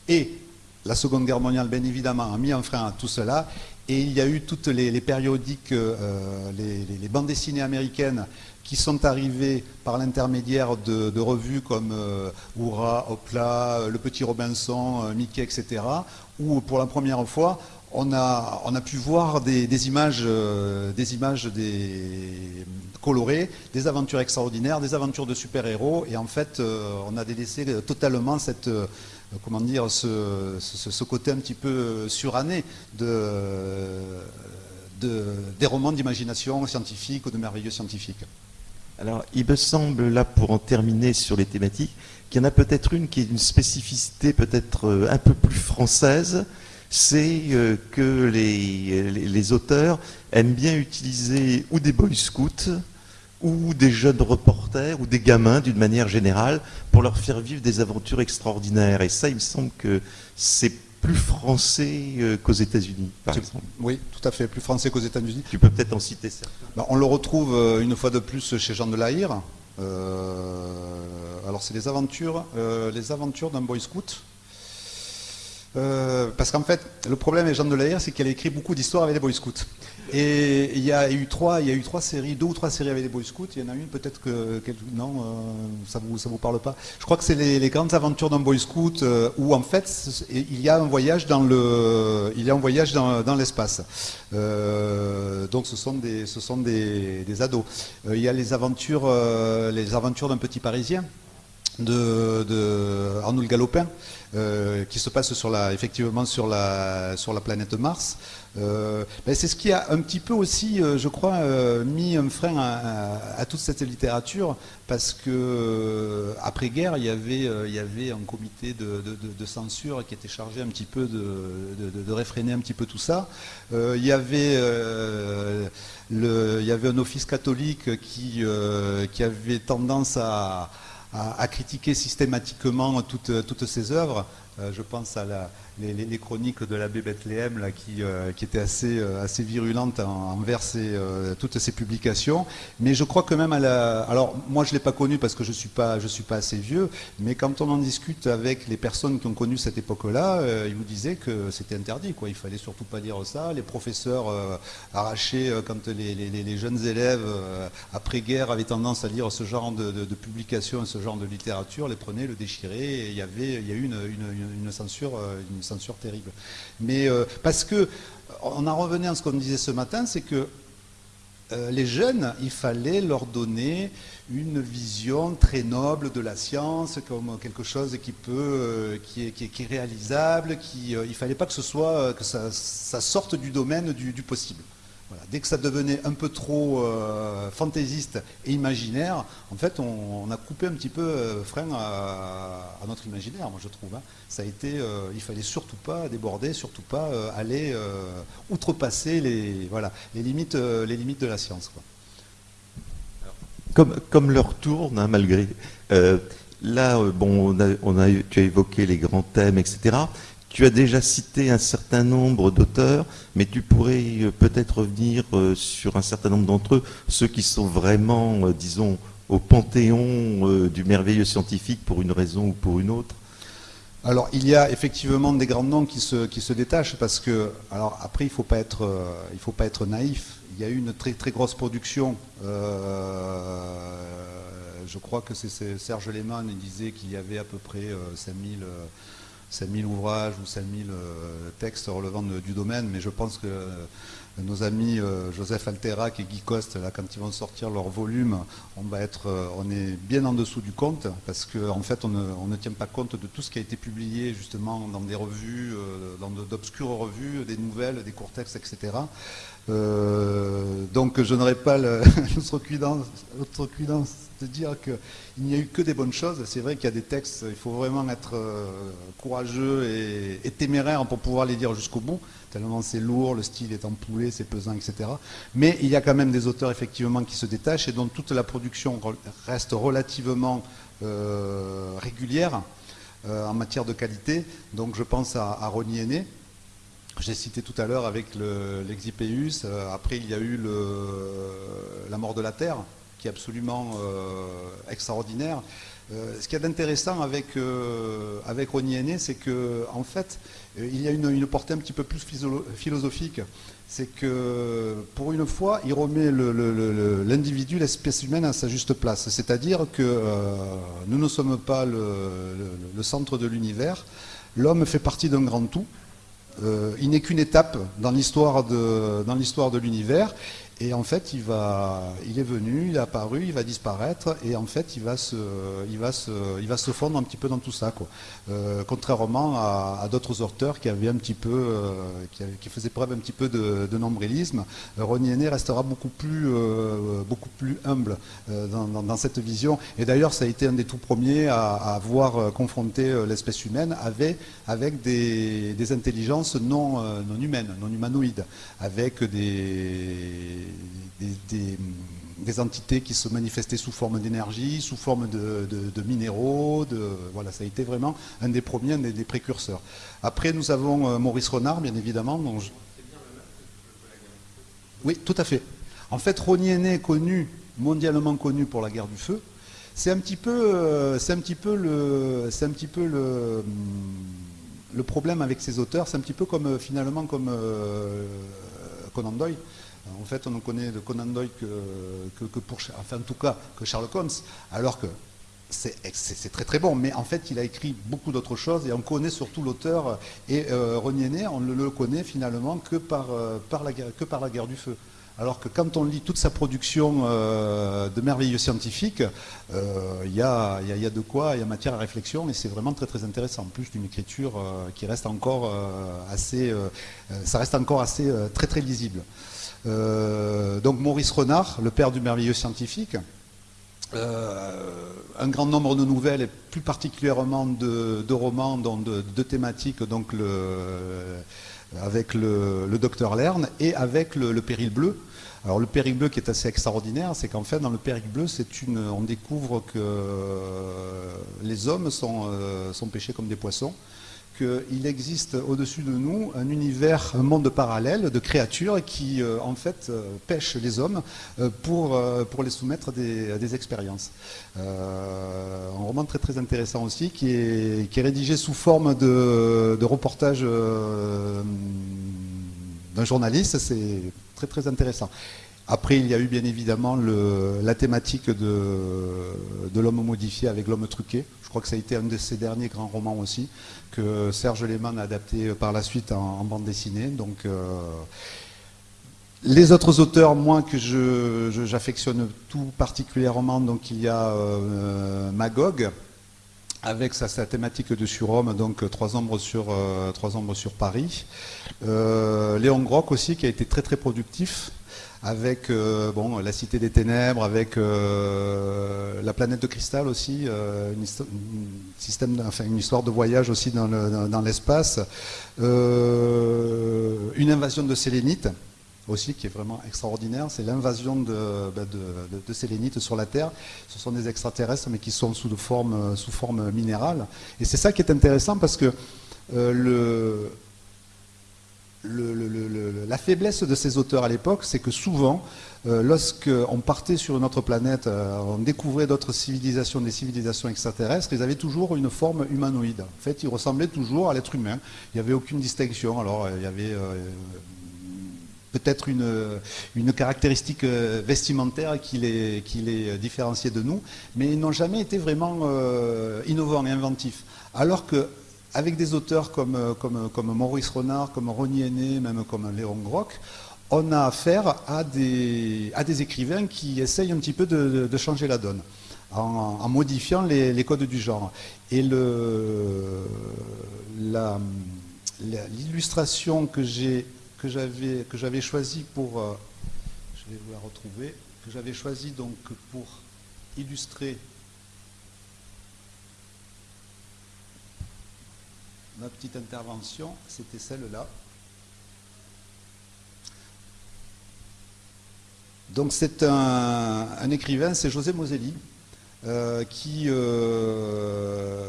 Et la Seconde Guerre mondiale, bien évidemment, a mis un frein à tout cela. Et il y a eu toutes les, périodiques, les, bandes dessinées américaines qui sont arrivés par l'intermédiaire de, revues comme euh, Oura, euh, Le Petit Robinson, euh, Mickey, etc., où pour la première fois, on a, pu voir des, images, des images colorées, des aventures extraordinaires, des aventures de super-héros, et en fait, on a délaissé totalement cette, comment dire, ce, côté un petit peu suranné de, de, des romans d'imagination scientifique ou de merveilleux scientifiques. Alors, il me semble, là, pour en terminer sur les thématiques, qu'il y en a peut-être une qui est une spécificité peut-être euh, un peu plus française, c'est euh, que les, auteurs aiment bien utiliser ou des boy scouts, ou des jeunes reporters, ou des gamins d'une manière générale, pour leur faire vivre des aventures extraordinaires. Et ça, il me semble que c'est plus français euh, qu'aux États-Unis, par exemple. Oui, tout à fait, plus français qu'aux États-Unis. Tu peux peut-être en citer certains. Bah, on le retrouve euh, une fois de plus chez Jean de Lahire. Euh, alors c'est les aventures, les aventures d'un boy scout. parce qu'en fait, le problème avec Jean de Lahire, c'est qu'elle a écrit beaucoup d'histoires avec les boy scouts. Et il y a eu trois, il y a eu trois séries, deux ou trois séries avec les Boy Scouts. Il y en a une peut-être que, non, euh, ça vous ça vous parle pas. Je crois que c'est les, grandes aventures d'un Boy Scout euh, où en fait il y a un voyage dans le, il y a un voyage dans, l'espace. Euh, donc ce sont des, ce sont des, ados. il y a les aventures, les aventures d'un petit Parisien de, de Galopin. qui se passe sur la, effectivement sur la, sur la planète Mars. Euh, ben, c'est ce qui a un petit peu aussi, euh, je crois, euh, mis un frein à, toute cette littérature, parce que après guerre, il y avait, il y avait un comité de, censure qui était chargé un petit peu de, réfréner un petit peu tout ça. il y avait le, il y avait un office catholique qui, qui avait tendance à, critiquer systématiquement toutes, toutes ces œuvres. je pense à les, chroniques de l'abbé Bethléem là, qui, qui étaient assez, assez virulentes envers toutes ces publications. Mais je crois que même à la... Alors moi je ne l'ai pas connu parce que je ne suis, pas, suis pas assez vieux, mais quand on en discute avec les personnes qui ont connu cette époque-là, ils vous disaient que c'était interdit. Quoi. Il fallait surtout pas dire ça. Les professeurs arrachés quand les, jeunes élèves après-guerre avaient tendance à lire ce genre de, de, publications, ce genre de littérature, les prenaient, le déchiraient, et il y avait, il y a eu une, censure, euh, censure terrible. Mais euh, parce que, on en revenait à ce qu'on disait ce matin, c'est que euh, les jeunes, il fallait leur donner une vision très noble de la science, comme quelque chose qui peut, qui, est, qui, est, réalisable, qui, il ne fallait pas que ce soit, que ça, sorte du domaine du possible. Dès que ça devenait un peu trop euh, fantaisiste et imaginaire, en fait, on, a coupé un petit peu euh, frein à, notre imaginaire, moi je trouve. Hein. Ça a été, euh, il fallait surtout pas déborder, surtout pas aller outrepasser les, voilà, les, limites, les limites de la science. Comme, comme leur tourne, hein, malgré. là, bon, on a, tu as évoqué les grands thèmes, etc. Tu as déjà cité un certain nombre d'auteurs, mais tu pourrais euh, peut-être revenir euh, sur un certain nombre d'entre eux, ceux qui sont vraiment, euh, disons, au panthéon du merveilleux scientifique pour une raison ou pour une autre. Alors il y a effectivement des grands noms qui se, détachent parce que, alors après il ne faut, pas être, faut pas être naïf, il y a eu une très très grosse production, je crois que c'est Serge Lehmann qui disait qu'il y avait à peu près 5000 5000 ouvrages ou 5000 euh, textes relevant du domaine, mais je pense que euh, nos amis euh, Joseph Alterac et Guy Coste, là, quand ils vont sortir leur volume, on, va être, on est bien en dessous du compte, parce qu'en en fait, on ne, tient pas compte de tout ce qui a été publié justement dans des revues, dans d'obscures revues, des nouvelles, des courts textes, etc. donc je n'aurais pas l'outrecuidance de dire qu'il n'y a eu que des bonnes choses. C'est vrai qu'il y a des textes, il faut vraiment être euh, courageux et, téméraire pour pouvoir les lire jusqu'au bout, tellement c'est lourd, le style est empoulé, c'est pesant, etc. Mais il y a quand même des auteurs effectivement qui se détachent et dont toute la production reste relativement euh, régulière euh, en matière de qualité. Donc je pense à, à Ronnie j'ai cité tout à l'heure avec l'Exipéus, après il y a eu La mort de la Terre, qui est absolument euh, extraordinaire. Euh, ce qui est intéressant avec, euh, avec Aîné, c'est qu'en en fait, il y a une, portée un petit peu plus philosophique. C'est que pour une fois, il remet l'individu, l'espèce humaine à sa juste place. C'est-à-dire que nous ne sommes pas le, centre de l'univers. L'homme fait partie d'un grand tout. Il n'est qu'une étape dans l'histoire de, de l'univers et en fait, il, est venu, il est apparu, il va disparaître, et en fait, il va se, fondre un petit peu dans tout ça. Euh, contrairement à, d'autres auteurs qui avaient un petit peu, euh, qui, faisaient preuve un petit peu de, nombrilisme, euh, René restera beaucoup plus, humble dans, cette vision. Et d'ailleurs, ça a été un des tout premiers à, avoir confronté l'espèce humaine avec, des, intelligences non humaines, non humanoïdes, avec des des, entités qui se manifestaient sous forme d'énergie, sous forme de, minéraux. De, voilà, ça a été vraiment un des premiers, un des, précurseurs. Après, nous avons euh, Maurice Renard, bien évidemment. Oui, tout à fait. En fait, Ronier est connu, mondialement connu pour la guerre du feu. C'est un petit peu, euh, c'est un petit peu le, c'est un petit peu le problème avec ces auteurs. C'est un petit peu comme euh, finalement comme Conan Doyle. En fait, on ne connaît de Conan Doyle que, pour, enfin en tout cas, que Sherlock Holmes, alors que c'est très très bon, mais en fait il a écrit beaucoup d'autres choses et on connaît surtout l'auteur et euh, René on ne le connaît finalement que par, euh, la, que par la guerre du feu. Alors que quand on lit toute sa production euh, de merveilleux scientifiques, euh, il y, a, y, a, de quoi, il y a matière à réflexion et c'est vraiment très très intéressant. En plus d'une écriture qui reste encore assez, ça reste encore assez très très lisible. Euh, donc Maurice Renard, le père du merveilleux scientifique, euh, un grand nombre de nouvelles et plus particulièrement de, romans, dont de, thématiques, donc avec le, docteur Lerne et avec le, péril bleu. Alors le péril bleu qui est assez extraordinaire, c'est qu'en fait dans le péril bleu, on découvre que les hommes euh, sont pêchés comme des poissons qu'il existe au-dessus de nous un univers, un monde parallèle de créatures qui, euh, en fait, euh, pêchent les hommes euh, pour, les soumettre à des, expériences. un roman très très intéressant aussi, qui est, rédigé sous forme de, de reportage d'un journaliste. C'est très très intéressant. Après, il y a eu bien évidemment la thématique de, l'homme modifié avec l'homme truqué. Je crois que ça a été un de ses derniers grands romans aussi, que Serge Lehmann a adapté par la suite en, bande dessinée. Donc, euh, les autres auteurs, moi, que j'affectionne tout particulièrement, donc il y a euh, Magog, avec sa, thématique de surhomme, donc trois ombres sur, euh, trois ombres sur Paris. Léon Groc aussi, qui a été très très productif avec euh, bon, la Cité des Ténèbres, avec euh, la planète de cristal aussi, euh, une, système, enfin, une histoire de voyage aussi dans l'espace, une invasion de sélénites aussi qui est vraiment extraordinaire, c'est l'invasion de, de, sélénites sur la Terre. Ce sont des extraterrestres mais qui sont sous, forme, sous forme minérale. Et c'est ça qui est intéressant parce que le, la faiblesse de ces auteurs à l'époque, c'est que souvent, euh, lorsqu'on partait sur une autre planète, euh, on découvrait d'autres civilisations, des civilisations extraterrestres, ils avaient toujours une forme humanoïde. En fait, ils ressemblaient toujours à l'être humain. Il n'y avait aucune distinction. Alors, il y avait euh, peut-être une, caractéristique vestimentaire qui les différenciait de nous, mais ils n'ont jamais été vraiment innovants et inventifs. Alors que avec des auteurs comme, euh, comme, comme Maurice Renard, comme Ronnie Henné, même comme Léon Groc, on a affaire à des, à des écrivains qui essayent un petit peu de, changer la donne. En, modifiant les, codes du genre. Et l'illustration que j'avais que j'avais choisie pour, euh, je vais vous la retrouver, que j'avais choisie donc pour illustrer ma petite intervention, c'était celle-là. Donc c'est un, écrivain, c'est José Moselli, euh, qui, euh,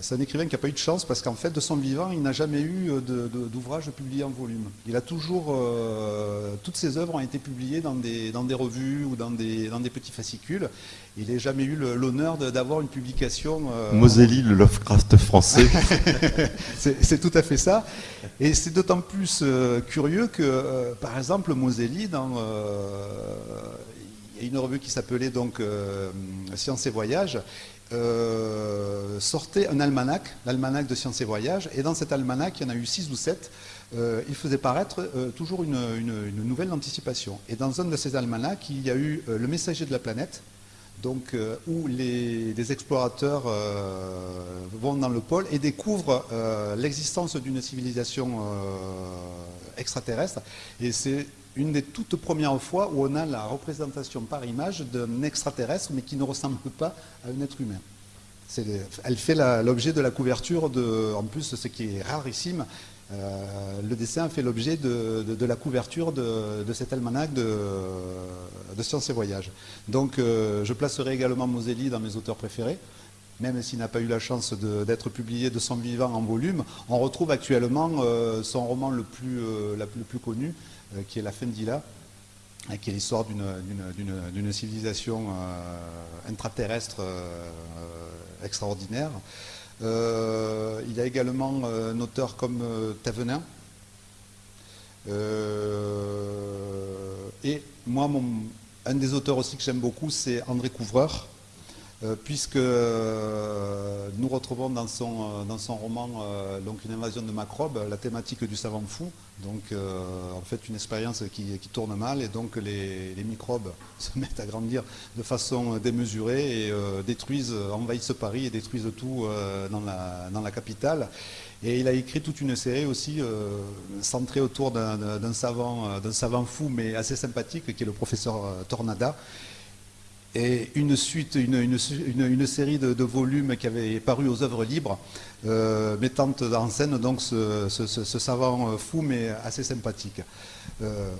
c'est un écrivain qui n'a pas eu de chance parce qu'en fait, de son vivant, il n'a jamais eu d'ouvrage publié en volume. Il a toujours, euh, toutes ses œuvres ont été publiées dans des, dans des revues ou dans des, dans des petits fascicules. Il n'a jamais eu l'honneur d'avoir une publication. Moselli, le Lovecraft français. c'est tout à fait ça. Et c'est d'autant plus curieux que, par exemple, Moselli, dans y a une revue qui s'appelait donc euh, Sciences et Voyages, euh, sortait un almanach, l'almanach de Sciences et Voyages, et dans cet almanach, il y en a eu six ou sept, euh, il faisait paraître toujours une, nouvelle anticipation. Et dans un de ces almanachs, il y a eu Le Messager de la planète, donc, où les, des explorateurs vont dans le pôle et découvrent l'existence d'une civilisation extraterrestre. Et c'est une des toutes premières fois où on a la représentation par image d'un extraterrestre, mais qui ne ressemble pas à un être humain. Elle fait l'objet de la couverture, de, en plus ce qui est rarissime, euh, le dessin fait l'objet de, la couverture de, cet almanach de, Sciences et Voyages. Donc euh, je placerai également Moselli dans mes auteurs préférés même s'il n'a pas eu la chance d'être publié de son vivant en volume, on retrouve actuellement euh, son roman le plus, connu, qui est la Fendila, qui est l'histoire d'une civilisation euh, intraterrestre euh, extraordinaire. il y a également un auteur comme Tavenin. et moi, un des auteurs aussi que j'aime beaucoup, c'est André Couvreur, euh, puisque euh, nous retrouvons dans son, euh, dans son roman donc une invasion de macrobes, la thématique du savant fou, donc en fait une expérience qui, tourne mal et donc les, microbes se mettent à grandir de façon démesurée et détruisent, envahissent Paris et détruisent tout dans, la, dans la capitale. Et il a écrit toute une série aussi centrée autour d'un savant, savant fou mais assez sympathique qui est le professeur Tornada et une suite, une, série de, volumes qui avaient paru aux œuvres libres, euh, mettant en scène donc ce, savant fou mais assez sympathique. Euh,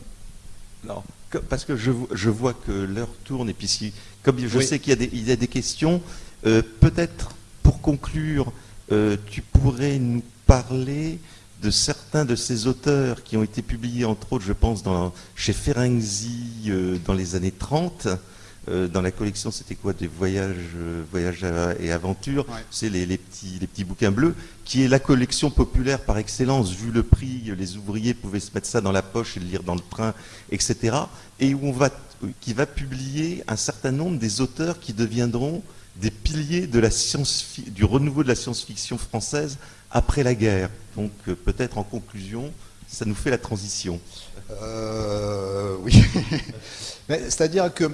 parce que je, vois que l'heure tourne et puis comme je sais qu'il y, a des questions, euh, peut-être pour conclure, tu pourrais nous parler de certains de ces auteurs qui ont été publiés, entre autres, je pense, dans, chez Ferenczi dans les années 30, euh, dans la collection, c'était quoi Des voyages, euh, voyages et aventures. C'est les, petits, les petits bouquins bleus, qui est la collection populaire par excellence. Vu le prix, les ouvriers pouvaient se mettre ça dans la poche et le lire dans le train, etc. Et où on va, qui va publier un certain nombre des auteurs qui deviendront des piliers de la science, du renouveau de la science-fiction française après la guerre. Donc euh, peut-être en conclusion, ça nous fait la transition. oui. C'est-à-dire que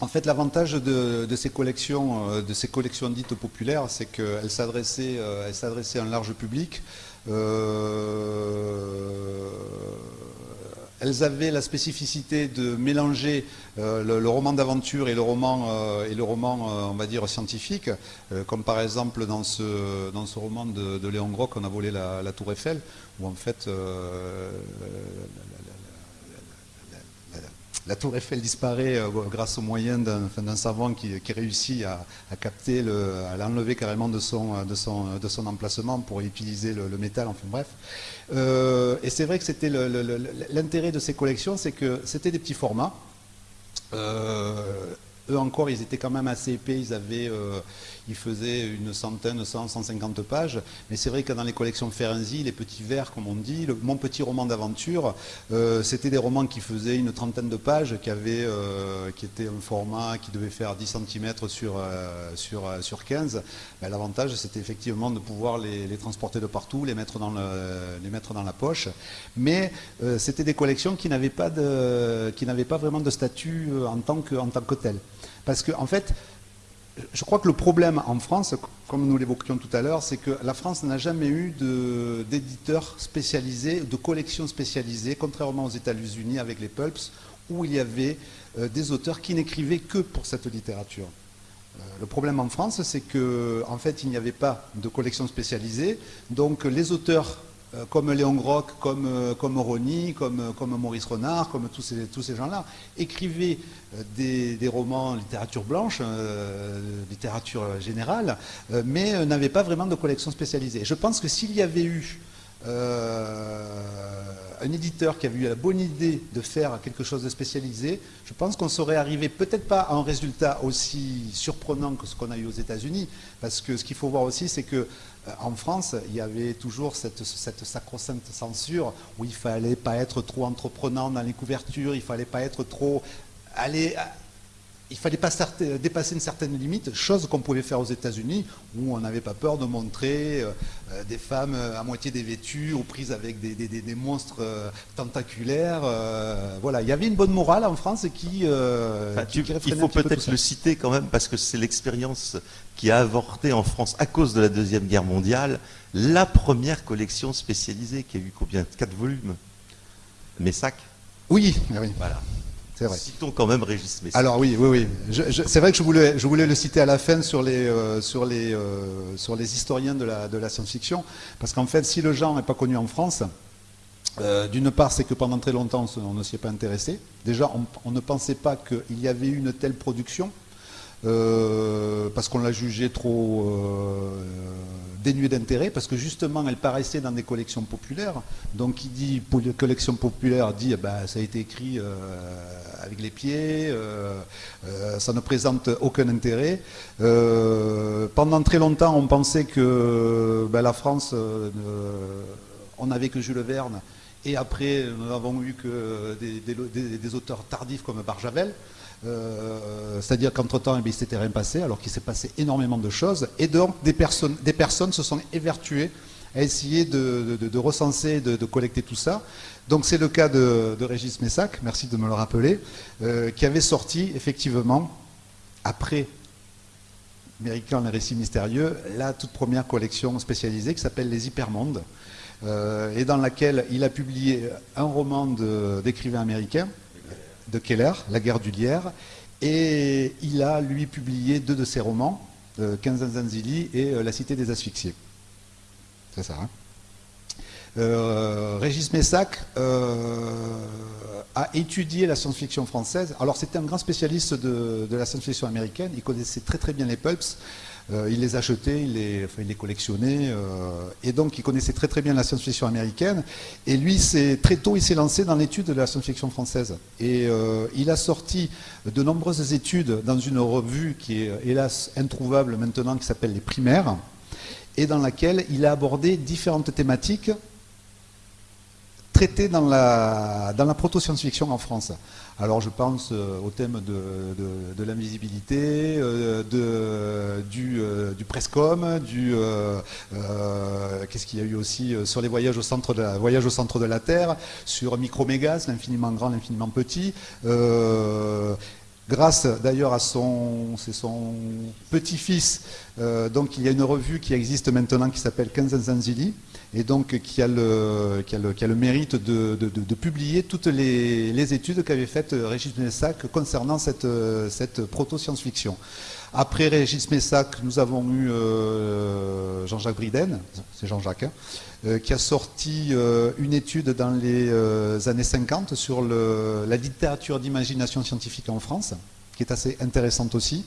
en fait, l'avantage de, ces collections, euh, de ces collections dites populaires, c'est qu'elles s'adressaient, euh, à un large public. Euh, elles avaient la spécificité de mélanger le, roman d'aventure et le roman, et on va dire, scientifique, comme par exemple dans ce, roman de, Léon Groc, On a volé la, la, Tour Eiffel, où en fait la tour Eiffel disparaît euh, grâce au moyen d'un savant qui, réussit à, capter, à l'enlever carrément de son, emplacement pour utiliser le, métal, enfin bref. Euh, et c'est vrai que c'était l'intérêt de ces collections, c'est que c'était des petits formats. Euh, eux encore, ils étaient quand même assez épais, ils avaient, euh, ils faisaient une centaine, 100, 150 pages. Mais c'est vrai que dans les collections Ferenczi, les petits vers, comme on dit, mon petit roman d'aventure, euh, c'était des romans qui faisaient une trentaine de pages, qui avaient, euh, qui étaient un format qui devait faire 10 cm sur, sur, sur 15. Ben, l'avantage, c'était effectivement de pouvoir les, transporter de partout, les mettre dans, le, les mettre dans la poche. Mais c'était des collections qui n'avaient pas, pas vraiment de statut en tant que, en tant que tel. Parce qu'en en fait, je crois que le problème en France, comme nous l'évoquions tout à l'heure, c'est que la France n'a jamais eu d'éditeurs spécialisés, de collections spécialisées, contrairement aux États-Unis avec les pulps, où il y avait euh, des auteurs qui n'écrivaient que pour cette littérature. Euh, le problème en France, c'est qu'en en fait, il n'y avait pas de collection spécialisée, donc les auteurs comme Léon Groc, comme, euh, comme Rony, comme, euh, comme Maurice Renard, comme tous ces, tous ces gens-là, écrivaient des, romans littérature blanche, littérature générale, mais n'avaient pas vraiment de collection spécialisée. Je pense que s'il y avait eu un éditeur qui avait eu la bonne idée de faire quelque chose de spécialisé, je pense qu'on serait arrivé peut-être pas à un résultat aussi surprenant que ce qu'on a eu aux États-Unis, parce que ce qu'il faut voir aussi, c'est que euh, en France, il y avait toujours cette, cette sacro-sainte censure où il fallait pas être trop entreprenant dans les couvertures, il fallait pas être trop aller il fallait pas dépasser une certaine limite, chose qu'on pouvait faire aux États-Unis, où on n'avait pas peur de montrer euh, euh, des femmes à moitié dévêtues, aux prises avec des, monstres tentaculaires. voilà, il y avait une bonne morale en France qui. il faut peut-être le citer quand même, parce que c'est l'expérience qui a avorté en France, à cause de la Deuxième Guerre mondiale, la première collection spécialisée qui a eu combien? Quatre volumes Messac Oui, ah oui. Voilà. C'est vrai. Citons quand même Régis Messac. Alors oui, oui, oui. c'est vrai que je voulais, je voulais le citer à la fin sur les, euh, sur les, euh, sur les historiens de la, de la science-fiction, parce qu'en fait, si le genre n'est pas connu en France, euh, d'une part, c'est que pendant très longtemps, on ne s'y est pas intéressé. Déjà, on, on ne pensait pas qu'il y avait une telle production. Euh, parce qu'on l'a jugé trop euh, dénué d'intérêt, parce que justement elle paraissait dans des collections populaires. Donc qui dit collection populaire dit eh ben, ça a été écrit euh, avec les pieds, ça ne présente aucun intérêt. pendant très longtemps on pensait que ben, la France, on n'avait que Jules Verne, et après nous n'avons eu que des, des auteurs tardifs comme Barjavel. Euh, c'est-à-dire qu'entre-temps, eh il s'était rien passé, alors qu'il s'est passé énormément de choses. Et donc, des personnes, se sont évertuées à essayer de, recenser, de, collecter tout ça. Donc, c'est le cas de, Régis Messac, merci de me le rappeler, euh, qui avait sorti, effectivement, après Américain, les récits mystérieux, la toute première collection spécialisée qui s'appelle Les Hypermondes, euh, et dans laquelle il a publié un roman d'écrivain américain, de Keller, La guerre du lierre, et il a, lui, publié deux de ses romans, euh, Zanzili et euh, La cité des asphyxiés. C'est ça, hein euh, Régis Messac euh, a étudié la science-fiction française. Alors c'était un grand spécialiste de, la science-fiction américaine, il connaissait très très bien les pulps. Il les achetait, il les, collectionnait, et donc il connaissait très très bien la science-fiction américaine. Et lui, très tôt, il s'est lancé dans l'étude de la science-fiction française. Et il a sorti de nombreuses études dans une revue qui est hélas introuvable maintenant, qui s'appelle Les Primaires, et dans laquelle il a abordé différentes thématiques traitées dans la, dans la proto-science-fiction en France. Alors je pense euh, au thème de, l'invisibilité, euh, du, euh, du Prescom, du qu'est-ce qu'il y a eu aussi sur les voyages au centre de la, voyage au centre de la Terre, sur Micromégas, l'infiniment grand, l'infiniment petit grâce d'ailleurs à son, son petit-fils. Donc il y a une revue qui existe maintenant qui s'appelle Kanzanzanzili et donc qui a le, mérite de, publier toutes les, études qu'avait faites Régis Messac concernant cette, proto-science-fiction. Après Régis Messac, nous avons eu euh, Jean-Jacques Briden, c'est Jean-Jacques, hein, euh, qui a sorti une étude dans les années 50 sur la littérature d'imagination scientifique en France, qui est assez intéressante aussi.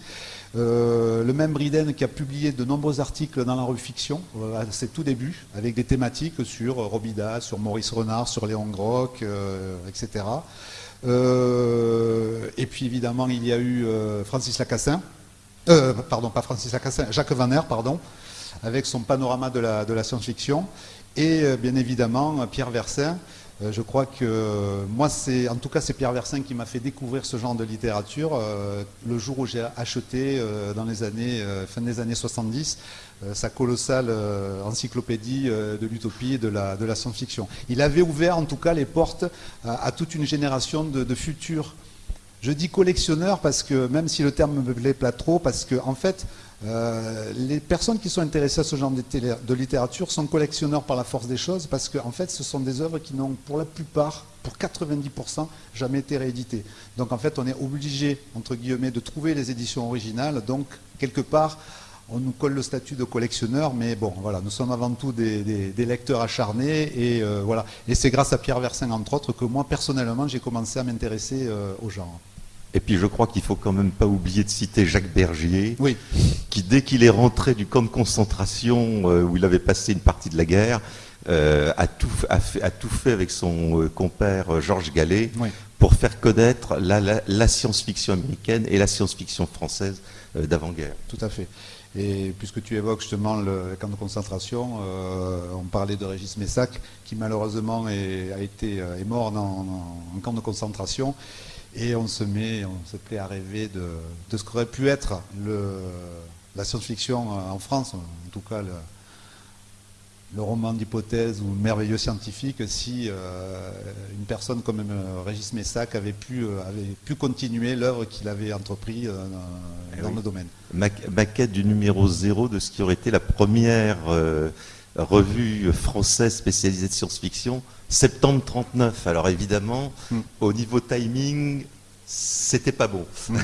Euh, le même Briden qui a publié de nombreux articles dans la revue Fiction euh, à ses tout débuts, avec des thématiques sur Robida, sur Maurice Renard, sur Léon Groc, euh, etc. et puis évidemment, il y a eu Francis Lacassin, pardon, pas Francis Lacassin, Jacques Vanner, pardon, avec son panorama de la, de la science-fiction, et bien évidemment Pierre Versin, euh, je crois que moi, c'est, en tout cas, c'est Pierre Versin qui m'a fait découvrir ce genre de littérature. Euh, le jour où j'ai acheté, euh, dans les années, fin des années 70, sa colossale encyclopédie de l'utopie et de la, science-fiction. Il avait ouvert, en tout cas, les portes à, toute une génération de futurs je dis collectionneurs parce que, même si le terme me plaît pas trop, parce que, en fait, euh, les personnes qui sont intéressées à ce genre de, littérature sont collectionneurs par la force des choses parce qu'en fait, ce sont des œuvres qui n'ont, pour la plupart, pour 90%, jamais été rééditées. Donc en fait, on est obligé, entre guillemets, de trouver les éditions originales. Donc, quelque part, on nous colle le statut de collectionneur, mais bon, voilà, nous sommes avant tout des, lecteurs acharnés, et euh, voilà. Et c'est grâce à Pierre Versin, entre autres, que moi, personnellement, j'ai commencé à m'intéresser euh, au genre. Et puis je crois qu'il faut quand même pas oublier de citer Jacques Bergier, qui dès qu'il est rentré du camp de concentration euh, où il avait passé une partie de la guerre, euh, a, tout, fait, avec son euh, compère Georges Gallet pour faire connaître la, science-fiction américaine et la science-fiction française d'avant-guerre. Tout à fait. Et puisque tu évoques justement le camp de concentration, on parlait de Régis Messac, qui malheureusement est, a été, est mort en camp de concentration. Et on se met, on se plaît à rêver de, ce qu'aurait pu être la science-fiction en France, en tout cas le, roman d'hypothèse ou le merveilleux scientifique, si euh, une personne comme euh, Régis Messac avait pu, euh, avait pu continuer l'œuvre qu'il avait entrepris eh dans le domaine. Maquette du numéro zéro de ce qui aurait été la première revue française spécialisée de science-fiction, septembre 39. Alors évidemment, hmm. au niveau timing, c'était pas bon. Hmm.